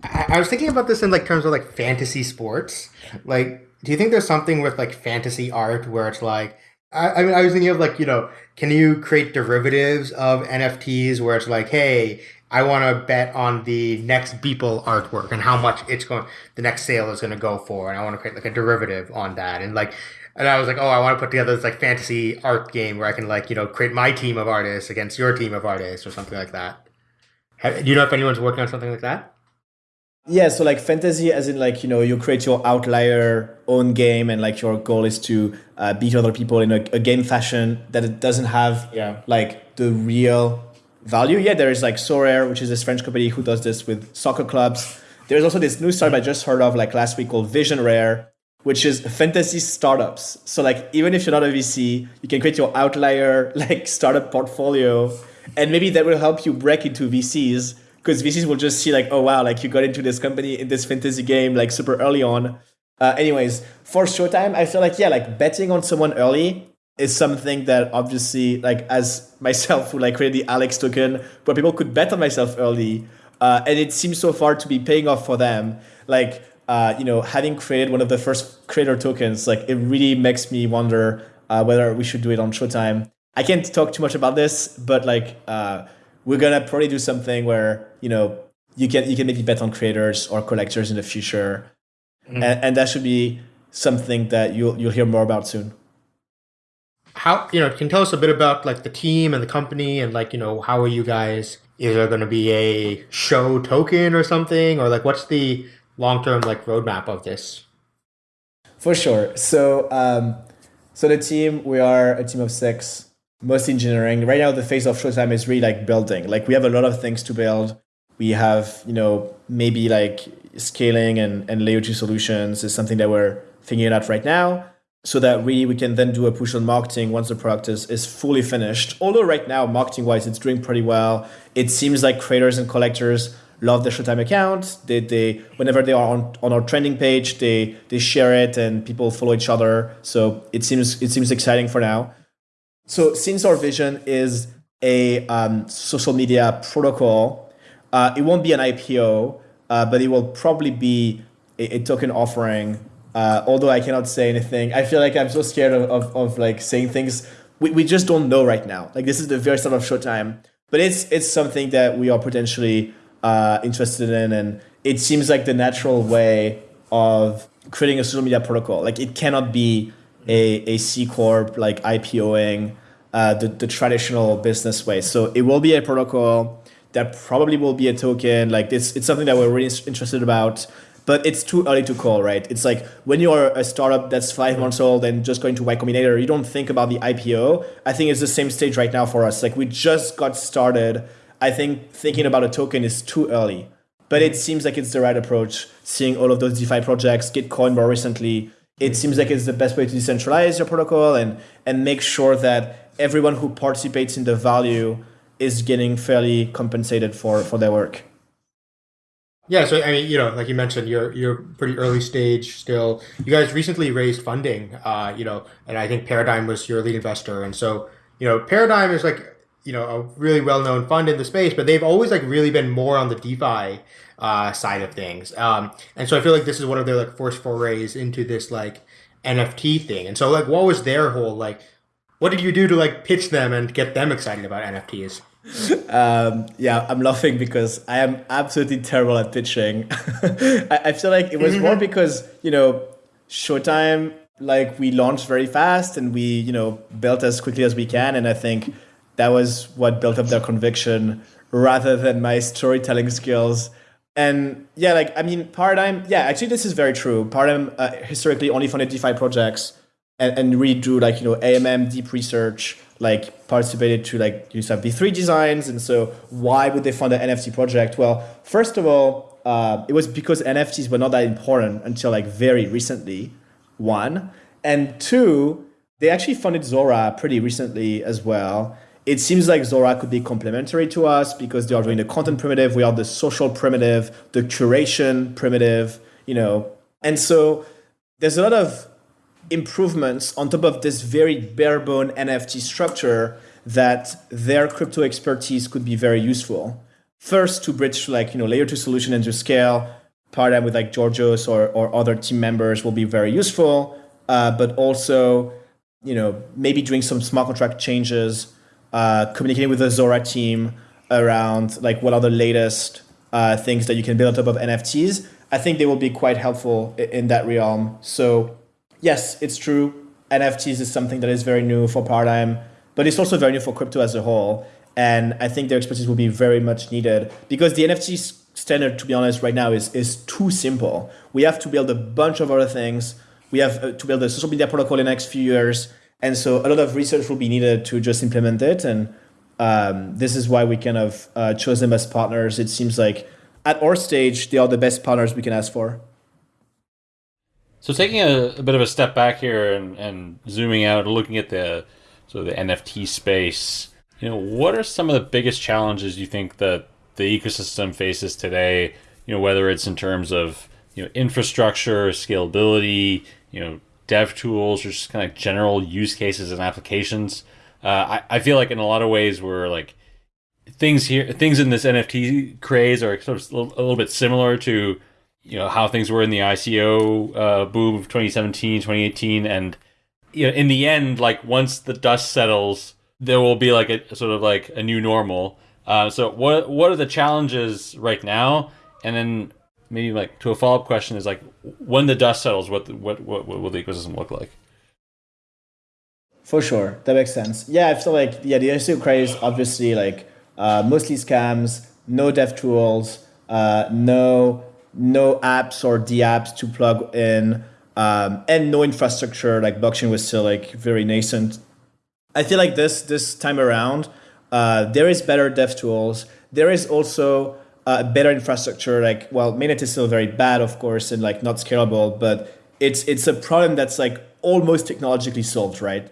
I, I was thinking about this in like terms of like fantasy sports, like do you think there's something with like fantasy art where it's like I, I mean I was thinking of like, you know, can you create derivatives of NFTs where it's like, hey, I want to bet on the next Beeple artwork and how much it's going, the next sale is going to go for, and I want to create like a derivative on that, and like, and I was like, oh, I want to put together this like fantasy art game where I can like you know create my team of artists against your team of artists or something like that. Do you know if anyone's working on something like that? Yeah, so like fantasy, as in like you know you create your outlier own game, and like your goal is to uh, beat other people in a, a, game fashion that it doesn't have yeah. like the real value. Yeah, there is like Sorare, which is this French company who does this with soccer clubs. There's also this new startup I just heard of like last week called Vision Rare, which is fantasy startups. So like even if you're not a VC, you can create your outlier like startup portfolio, and maybe that will help you break into VCs because VCs will just see like, oh wow, like you got into this company in this fantasy game like super early on. Uh, anyways, for Showtime, I feel like yeah, like betting on someone early is something that obviously like as myself who like created the Alex token, where people could bet on myself early, uh, and it seems so far to be paying off for them. Like uh, you know, having created one of the first creator tokens, like it really makes me wonder uh, whether we should do it on Showtime. I can't talk too much about this, but like uh, we're gonna probably do something where you know you can you can maybe bet on creators or collectors in the future, mm-hmm. and, and that should be something that you'll you'll hear more about soon. How you know can you tell us a bit about like the team and the company and like you know how are you guys? Is there going to be a show token or something or like what's the long term like roadmap of this? For sure. So um, so the team we are a team of six most engineering. Right now, the phase of Showtime is really like building. Like we have a lot of things to build. We have, you know, maybe like scaling and, and layer two solutions is something that we're figuring out right now. So that really we can then do a push on marketing once the product is, is fully finished. Although right now, marketing wise, it's doing pretty well. It seems like creators and collectors love the Showtime account. They, they whenever they are on, on our trending page, they they share it and people follow each other. So it seems it seems exciting for now. So since our vision is a um, social media protocol, uh, it won't be an IPO, uh, but it will probably be a, a token offering. Uh, although I cannot say anything, I feel like I'm so scared of, of, of, like saying things. We, we just don't know right now. Like this is the very start of Showtime, but it's it's something that we are potentially uh, interested in, and it seems like the natural way of creating a social media protocol. Like it cannot be a, a C corp like IPOing uh, the the traditional business way. So it will be a protocol that probably will be a token. Like this, it's something that we're really interested about. But it's too early to call, right? It's like when you are a startup that's five months old and just going to Y Combinator, you don't think about the IPO. I think it's the same stage right now for us. Like we just got started. I think thinking about a token is too early. But it seems like it's the right approach. Seeing all of those DeFi projects, Gitcoin more recently, it seems like it's the best way to decentralize your protocol and and make sure that everyone who participates in the value is getting fairly compensated for for their work. Yeah, so I mean, you know, like you mentioned, you're you're pretty early stage still. You guys recently raised funding, uh, you know, and I think Paradigm was your lead investor, and so you know, Paradigm is like you know a really well known fund in the space, but they've always like really been more on the DeFi uh, side of things. Um, and so I feel like this is one of their like first forays into this like NFT thing. And so like, what was their whole like? What did you do to like pitch them and get them excited about NFTs? Um, yeah, I'm laughing because I am absolutely terrible at pitching. I, I, feel like it was more because you know Showtime like we launched very fast and we you know built as quickly as we can, and I think that was what built up their conviction rather than my storytelling skills and yeah, like I mean, Paradigm. Yeah, actually, this is very true. Paradigm uh, historically only funded DeFi projects and, and really do like you know AMM deep research, like participated to like Uniswap V3 designs. And so, why would they fund an NFT project? Well, first of all, uh, it was because NFTs were not that important until like very recently. One and two, they actually funded Zora pretty recently as well it seems like Zora could be complementary to us because they are doing the content primitive, we are the social primitive, the curation primitive, you know. And so there's a lot of improvements on top of this very bare bone NFT structure that their crypto expertise could be very useful. First, to bridge like you know layer two solution and to scale. Paradigm with like Georgios or, or other team members will be very useful. Uh, but also, you know, maybe doing some smart contract changes, uh, communicating with the Zora team around like what are the latest uh, things that you can build on top of NFTs. I think they will be quite helpful in that realm. So yes, it's true. NFTs is something that is very new for Paradigm, but it's also very new for crypto as a whole. And I think their expertise will be very much needed because the NFT standard, to be honest, right now is, is too simple. We have to build a bunch of other things. We have uh, to build a social media protocol in the next few years. And so a lot of research will be needed to just implement it. And um, this is why we kind of uh, chose them as partners. It seems like at our stage, they are the best partners we can ask for. So taking a, a bit of a step back here and, and zooming out, looking at the so the NFT space, you know, what are some of the biggest challenges you think that the ecosystem faces today? You know, whether it's in terms of you know infrastructure, scalability, you know, dev tools, or just kind of general use cases and applications. Uh, I, I feel like in a lot of ways we're like things here, things in this NFT craze are sort of a little, a little bit similar to you know how things were in the ICO uh, boom of 2017, 2018, and you know in the end, like once the dust settles, there will be like a sort of like a new normal. Uh, so what what are the challenges right now? And then maybe like to a follow up question is like when the dust settles, what what what, what will the ecosystem look like? For sure, that makes sense. Yeah, I feel like yeah, the ICO craze obviously like uh, mostly scams, no dev tools, uh, no no apps or D apps to plug in, um, and no infrastructure. Like blockchain was still like very nascent. I feel like this this time around, uh, there is better dev tools. There is also uh, better infrastructure. Like well, mainnet is still very bad, of course, and like not scalable. But it's it's a problem that's like almost technologically solved, right?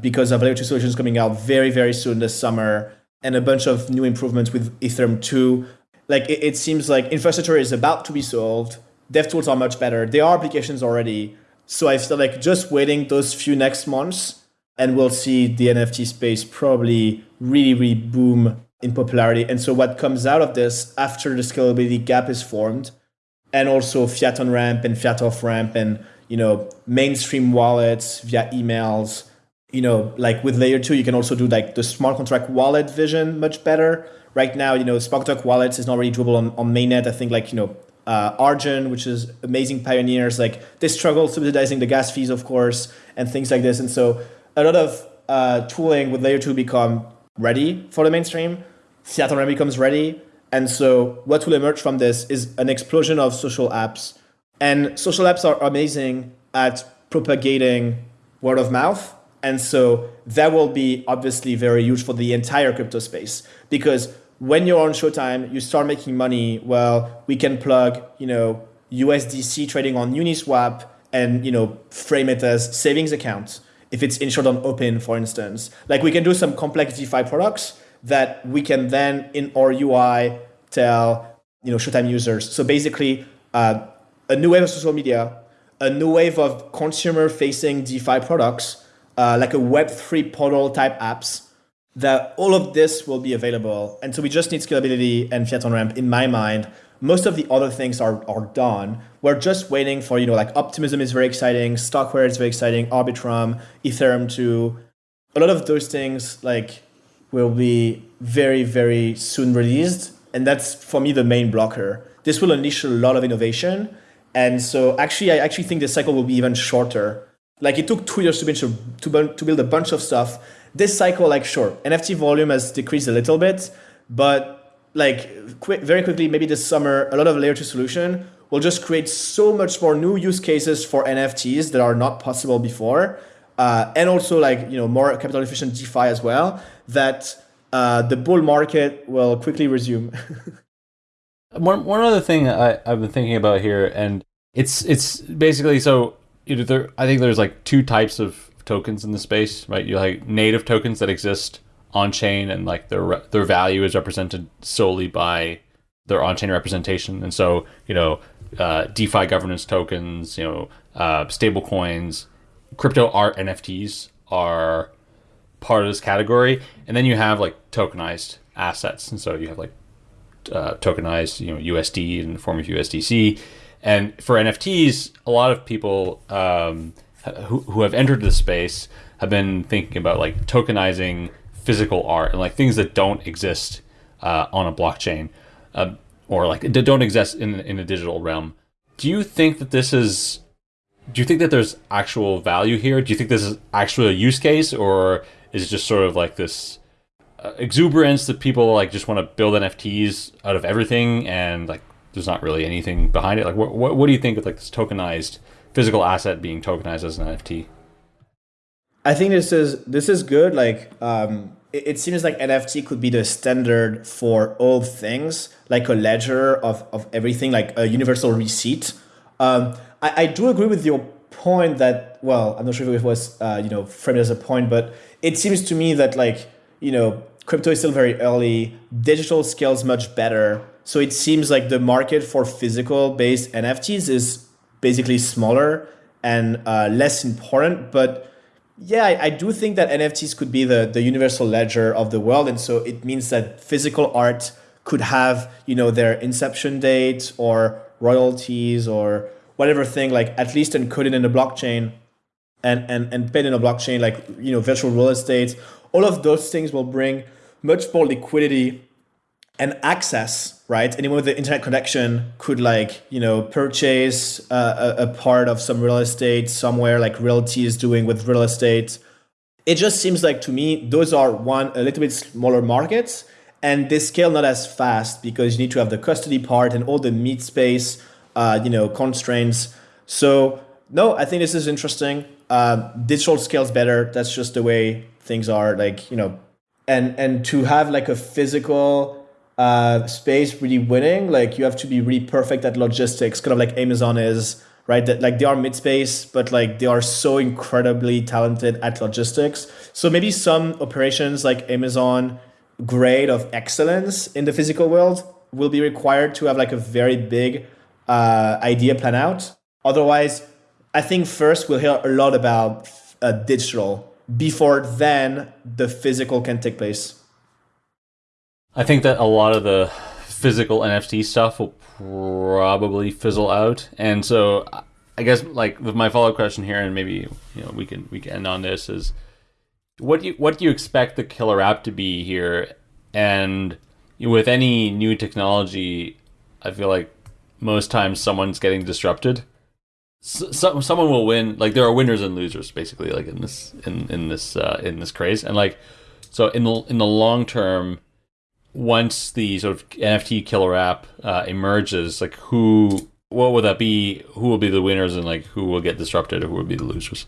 Because of layer two solutions coming out very very soon this summer, and a bunch of new improvements with Ethereum two like it, it seems like infrastructure is about to be solved. Dev tools are much better. There are applications already. So I feel like just waiting those few next months and we'll see the NFT space probably really, really boom in popularity. And so what comes out of this after the scalability gap is formed and also fiat on ramp and fiat off ramp and you know mainstream wallets via emails you know like with layer 2 you can also do like the smart contract wallet vision much better right now, you know, smart contract wallets is not really doable on, on mainnet. I think like, you know, uh, Argent, which is amazing pioneers, like they struggle subsidizing the gas fees, of course, and things like this. And so a lot of uh, tooling with layer two become ready for the mainstream. On becomes ready. And so what will emerge from this is an explosion of social apps. And social apps are amazing at propagating word of mouth. And so that will be obviously very huge for the entire crypto space because when you're on Showtime, you start making money. Well, we can plug, you know, USDC trading on Uniswap and, you know, frame it as savings account. If it's insured on Opyn, for instance, like we can do some complex DeFi products that we can then in our UI tell, you know, Showtime users. So basically, uh, a new wave of social media, a new wave of consumer-facing DeFi products, uh, like a Web3 portal type apps that all of this will be available. And so we just need scalability and fiat on ramp in my mind. Most of the other things are, are done. We're just waiting for, you know, like Optimism is very exciting, StarkWare is very exciting, Arbitrum, Ethereum 2. A lot of those things like will be very, very soon released. And that's for me the main blocker. This will unleash a lot of innovation. And so actually, I actually think the cycle will be even shorter. Like it took two years to build, to, build a bunch of stuff this cycle, like sure, NFT volume has decreased a little bit, but like very quickly, maybe this summer, a lot of layer two solution will just create so much more new use cases for NFTs that are not possible before. Uh, and also like, you know, more capital efficient DeFi as well, that uh, the bull market will quickly resume. one, one other thing I, I've been thinking about here, and it's it's basically so you know, there, I think there's like two types of tokens in the space, right? You like native tokens that exist on chain, and like their their value is represented solely by their on chain representation. And so, you know, uh, DeFi governance tokens, you know, uh, stable coins, crypto art NFTs are part of this category. And then you have like tokenized assets, and so you have like uh, tokenized, you know, USD in the form of USDC. And for NFTs, a lot of people um, who, who have entered the space have been thinking about like tokenizing physical art and like things that don't exist uh, on a blockchain uh, or like don't exist in in a digital realm. Do you think that this is? Do you think that there's actual value here? Do you think this is actually a use case, or is it just sort of like this uh, exuberance that people like just want to build NFTs out of everything and like there's not really anything behind it? Like, what what, what do you think of like this tokenized physical asset being tokenized as an NFT? I think this is this is good. Like, um, it, it, seems like NFT could be the standard for all things, like a ledger of of everything, like a universal receipt. Um, I, I do agree with your point that well, I'm not sure if it was uh, you know framed as a point, but it seems to me that like you know crypto is still very early. Digital scales much better. So it seems like the market for physical based NFTs is basically smaller and uh, less important, but yeah, I, I, do think that NFTs could be the, the universal ledger of the world. And so it means that physical art could have, you know, their inception date or royalties or whatever thing, like at least encoded in a blockchain and, and, and paid in a blockchain, like, you know, virtual real estate. All of those things will bring much more liquidity and access, right? Anyone with the internet connection could like, you know, purchase a, a part of some real estate somewhere like RealT is doing with real estate. It just seems like to me, those are one, a little bit smaller markets and they scale not as fast because you need to have the custody part and all the meat space, uh, you know, constraints. So no, I think this is interesting. Uh, digital scales better. That's just the way things are like, you know, and, and to have like a physical uh, space really winning, like you have to be really perfect at logistics, kind of like Amazon is, right? That like they are meat space, but like they are so incredibly talented at logistics. So maybe some operations like Amazon grade of excellence in the physical world will be required to have like a very big uh, idea plan out. Otherwise, I think first we'll hear a lot about uh, digital before then the physical can take place. I think that a lot of the physical NFT stuff will probably fizzle out, and so I guess like my follow up question here, and maybe you know we can we can end on this is what do you what do you expect the killer app to be here, and with any new technology, I feel like most times someone's getting disrupted. So, someone will win. Like there are winners and losers, basically, like in this in in this uh, in this craze, and like so in the in the long term once the sort of NFT killer app uh, emerges, like who, what will that be? Who will be the winners, and like who will get disrupted, or who will be the losers?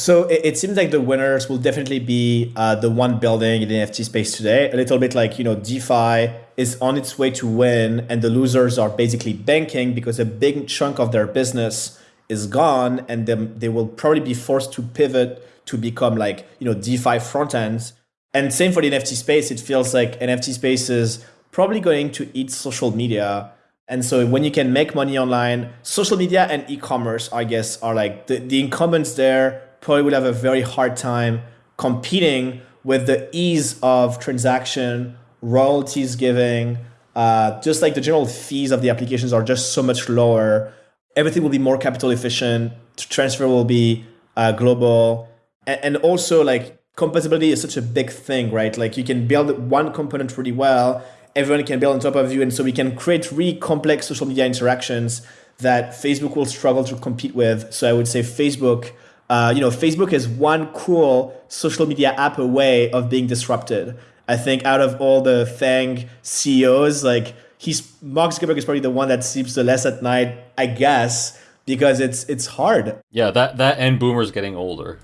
So it, it seems like the winners will definitely be uh, the one building in the NFT space today. A little bit like you know, DeFi is on its way to win, and the losers are basically banking because a big chunk of their business is gone, and then they will probably be forced to pivot to become like you know DeFi front ends and same for the NFT space. It feels like NFT space is probably going to eat social media. And so when you can make money online, social media and e-commerce, I guess, are like the, the incumbents there probably will have a very hard time competing with the ease of transaction, royalties giving, uh, just like the general fees of the applications are just so much lower. Everything will be more capital efficient. Transfer will be uh, global, and, and also like compatibility is such a big thing, right? Like you can build one component really well, everyone can build on top of you, and so we can create really complex social media interactions that Facebook will struggle to compete with. So I would say Facebook, uh, you know, Facebook is one cool social media app away of being disrupted. I think out of all the FANG CEOs, like he's Mark Zuckerberg is probably the one that sleeps the less at night, I guess, because it's it's hard. Yeah, that that and boomers getting older.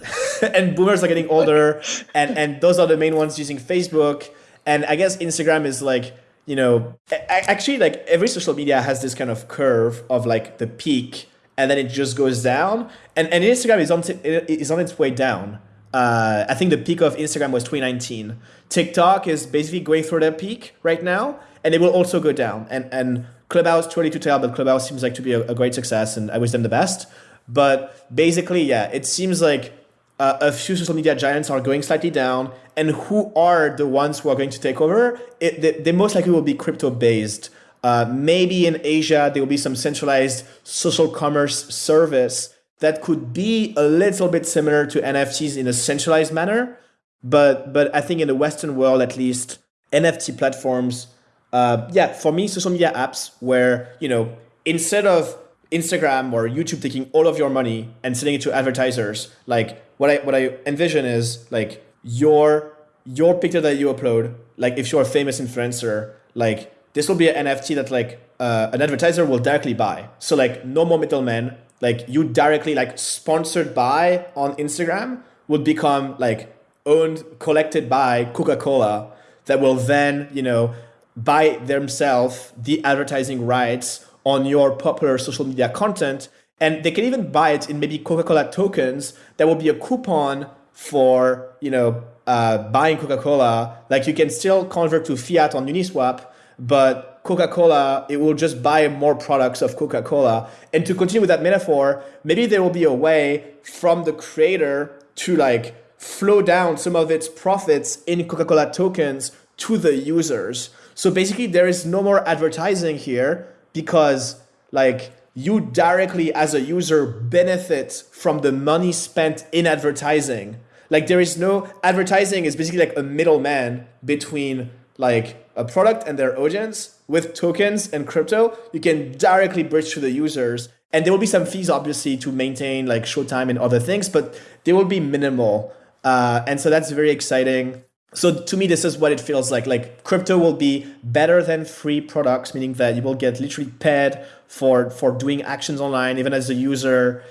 and boomers are getting older, and and those are the main ones using Facebook. And I guess Instagram is like you know actually like every social media has this kind of curve of like the peak and then it just goes down. And and instagram is on is on its way down. Uh, i think the peak of instagram was 2019 tiktok is basically going through their peak right now and it will also go down. And and clubhouse too early to tell but clubhouse seems like to be a, a great success and i wish them the best. But basically yeah it seems like uh, a few social media giants are going slightly down, and who are the ones who are going to take over? It, they, they most likely will be crypto based. Uh, maybe in Asia, there will be some centralized social commerce service that could be a little bit similar to NFTs in a centralized manner. But, but I think in the Western world, at least, NFT platforms, uh, yeah, for me, social media apps where, you know, instead of Instagram or YouTube taking all of your money and sending it to advertisers, like what I what I envision is like your your picture that you upload, like if you're a famous influencer, like this will be an NFT that like uh, an advertiser will directly buy. So like no more middlemen. Like you directly like sponsored by on Instagram would become like owned collected by Coca Cola that will then you know buy themselves the advertising rights on your popular social media content. And they can even buy it in maybe Coca-Cola tokens. That will be a coupon for, you know, uh, buying Coca-Cola. Like you can still convert to fiat on Uniswap, but Coca-Cola, it will just buy more products of Coca-Cola. And to continue with that metaphor, maybe there will be a way from the creator to like flow down some of its profits in Coca-Cola tokens to the users. So basically there is no more advertising here because like you directly as a user benefit from the money spent in advertising. Like there is no advertising is basically like a middleman between like a product and their audience with tokens and crypto. You can directly bridge to the users and there will be some fees obviously to maintain like showtime and other things, but they will be minimal. Uh, and so that's very exciting so to me this is what it feels like like crypto will be better than free products meaning that you will get literally paid for for doing actions online even as a user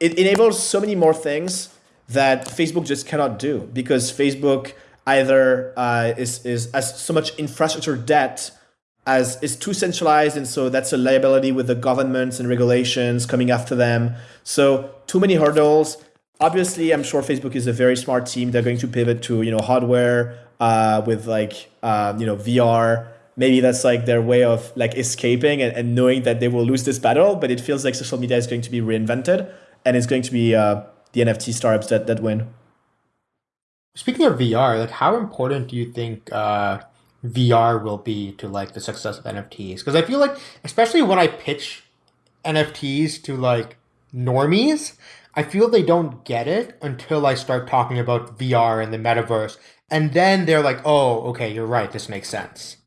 it enables so many more things that facebook just cannot do because facebook either uh, is is has so much infrastructure debt as is too centralized and so that's a liability with the governments and regulations coming after them so too many hurdles obviously, I'm sure Facebook is a very smart team. They're going to pivot to you know hardware uh, with like uh, you know VR. Maybe that's like their way of like escaping and, and knowing that they will lose this battle. But it feels like social media is going to be reinvented, and it's going to be uh, the NFT startups that that win. Speaking of VR, like how important do you think uh, VR will be to like the success of NFTs? Because I feel like, especially when I pitch NFTs to like normies, I feel they don't get it until I start talking about VR and the metaverse. And then they're like, oh, okay, you're right. This makes sense.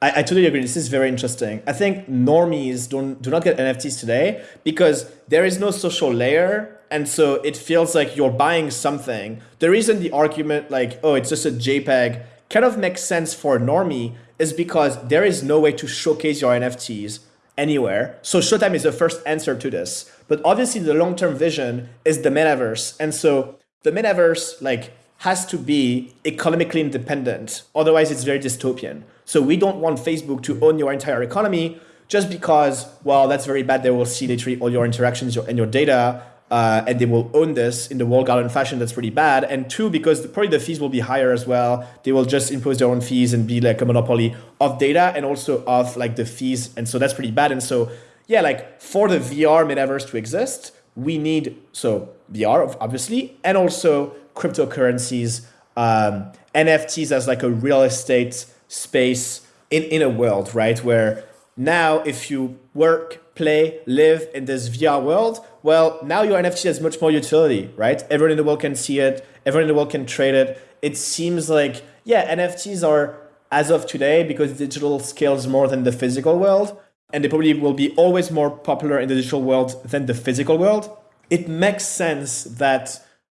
I, I totally agree. This is very interesting. I think normies don't do not get NFTs today because there is no social layer. And so it feels like you're buying something. The reason the argument like, oh, it's just a JPEG kind of makes sense for a normie is because there is no way to showcase your NFTs anywhere. So Showtime is the first answer to this. But obviously the long-term vision is the metaverse. And so the metaverse like has to be economically independent. Otherwise it's very dystopian. So we don't want Facebook to own your entire economy just because, well, that's very bad. They will see literally all your interactions and your data uh, and they will own this in the walled garden fashion that's pretty bad. And two because probably the fees will be higher as well. They will just impose their own fees and be like a monopoly of data and also of like the fees. And so that's pretty bad. And so yeah like for the vr metaverse to exist we need so vr obviously and also cryptocurrencies um, nfts as like a real estate space in, in a world right? Where now if you work play, live in this VR world, well, now your NFT has much more utility, right? Everyone in the world can see it, everyone in the world can trade it. It seems like, yeah, NFTs are, as of today, because digital scales more than the physical world, and they probably will be always more popular in the digital world than the physical world. It makes sense that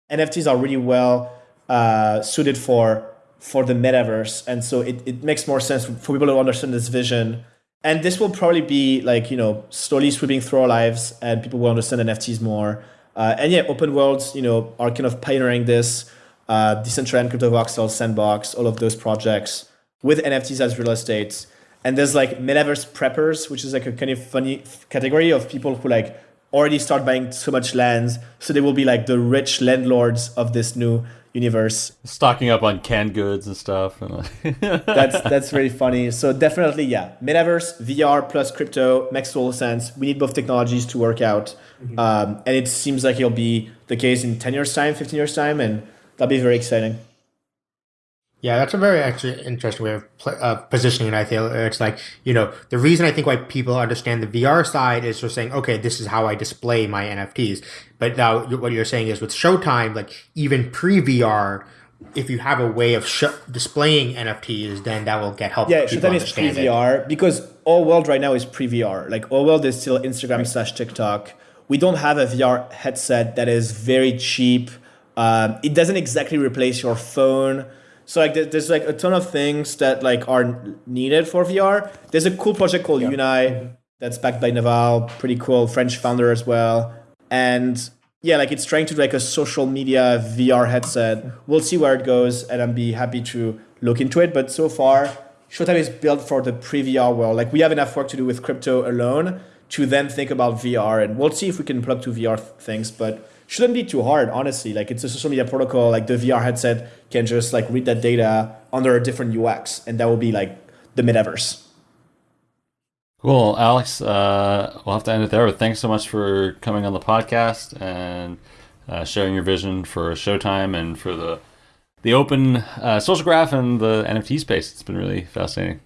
NFTs are really well uh, suited for for the metaverse, and so it, it makes more sense for people to understand this vision and this will probably be like you know slowly sweeping through our lives and people will understand nfts more. Uh, and yeah open worlds you know are kind of pioneering this. Uh, crypto voxel sandbox all of those projects with nfts as real estate. And there's like metaverse preppers which is like a kind of funny category of people who like already start buying so much lands. so they will be like the rich landlords of this new universe. Stocking up on canned goods and stuff. that's that's very funny. So definitely, yeah, metaverse, VR plus crypto makes total sense. We need both technologies to work out, mm-hmm. um, and it seems like it'll be the case in ten years' time, fifteen years' time, and that'll be very exciting. Yeah, that's a very actually interesting way of uh, positioning it. I feel it's like you know the reason I think why people understand the VR side is just saying, okay, this is how I display my NFTs. But now what you're saying is with Showtime, like even pre VR, if you have a way of sh- displaying NFTs, then that will get help. Yeah, Showtime is pre VR because all world right now is pre VR. Like all world is still Instagram right. slash TikTok. We don't have a VR headset that is very cheap. Um, it doesn't exactly replace your phone so like there's like a ton of things that like are needed for VR. There's a cool project called yeah. Unai that's backed by Naval, pretty cool French founder as well. And yeah, like it's trying to do like a social media VR headset. We'll see where it goes, and I'd be happy to look into it. But so far, Showtime is built for the pre-VR world. Like we have enough work to do with crypto alone to then think about VR, and we'll see if we can plug to VR things. But shouldn't be too hard, honestly. Like it's a social media protocol. Like the VR headset can just like read that data under a different UX, and that will be like the metaverse. Cool, Alex. Uh, we'll have to end it there. But thanks so much for coming on the podcast and uh, sharing your vision for Showtime and for the the open uh, social graph and the NFT space. It's been really fascinating.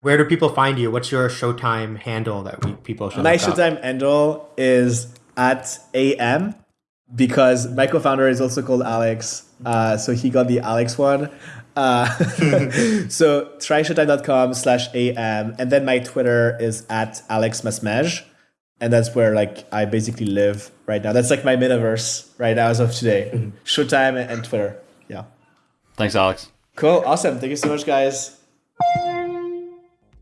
Where do people find you? What's your Showtime handle that we, people should? My Showtime handle is at AM because my co-founder is also called Alex. Uh, so he got the Alex one. Uh, so tryshowtime.com slash AM. And then my Twitter is at Alex Masmej. And that's where like I basically live right now. That's like my metaverse right now as of today. Mm-hmm. Showtime and Twitter. Yeah. Thanks, Alex. Cool. Awesome. Thank you so much, guys.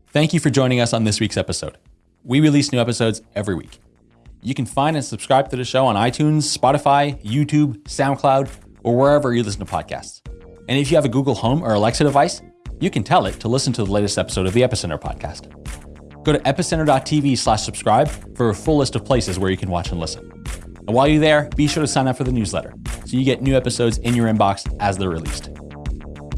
Thank you for joining us on this week's episode. We release new episodes every week. You can find and subscribe to the show on iTunes, Spotify, YouTube, SoundCloud, or wherever you listen to podcasts. And if you have a Google Home or Alexa device, you can tell it to listen to the latest episode of the Epicenter podcast. Go to epicenter.tv slash subscribe for a full list of places where you can watch and listen. And while you're there, be sure to sign up for the newsletter so you get new episodes in your inbox as they're released.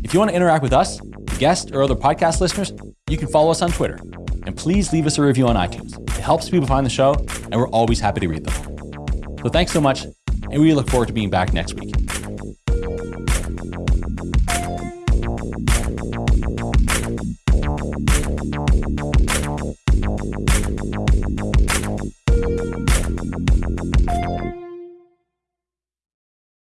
If you want to interact with us, guests, or other podcast listeners, you can follow us on Twitter. And please leave us a review on iTunes. It helps people find the show, and we're always happy to read them. So thanks so much, and we look forward to being back next week.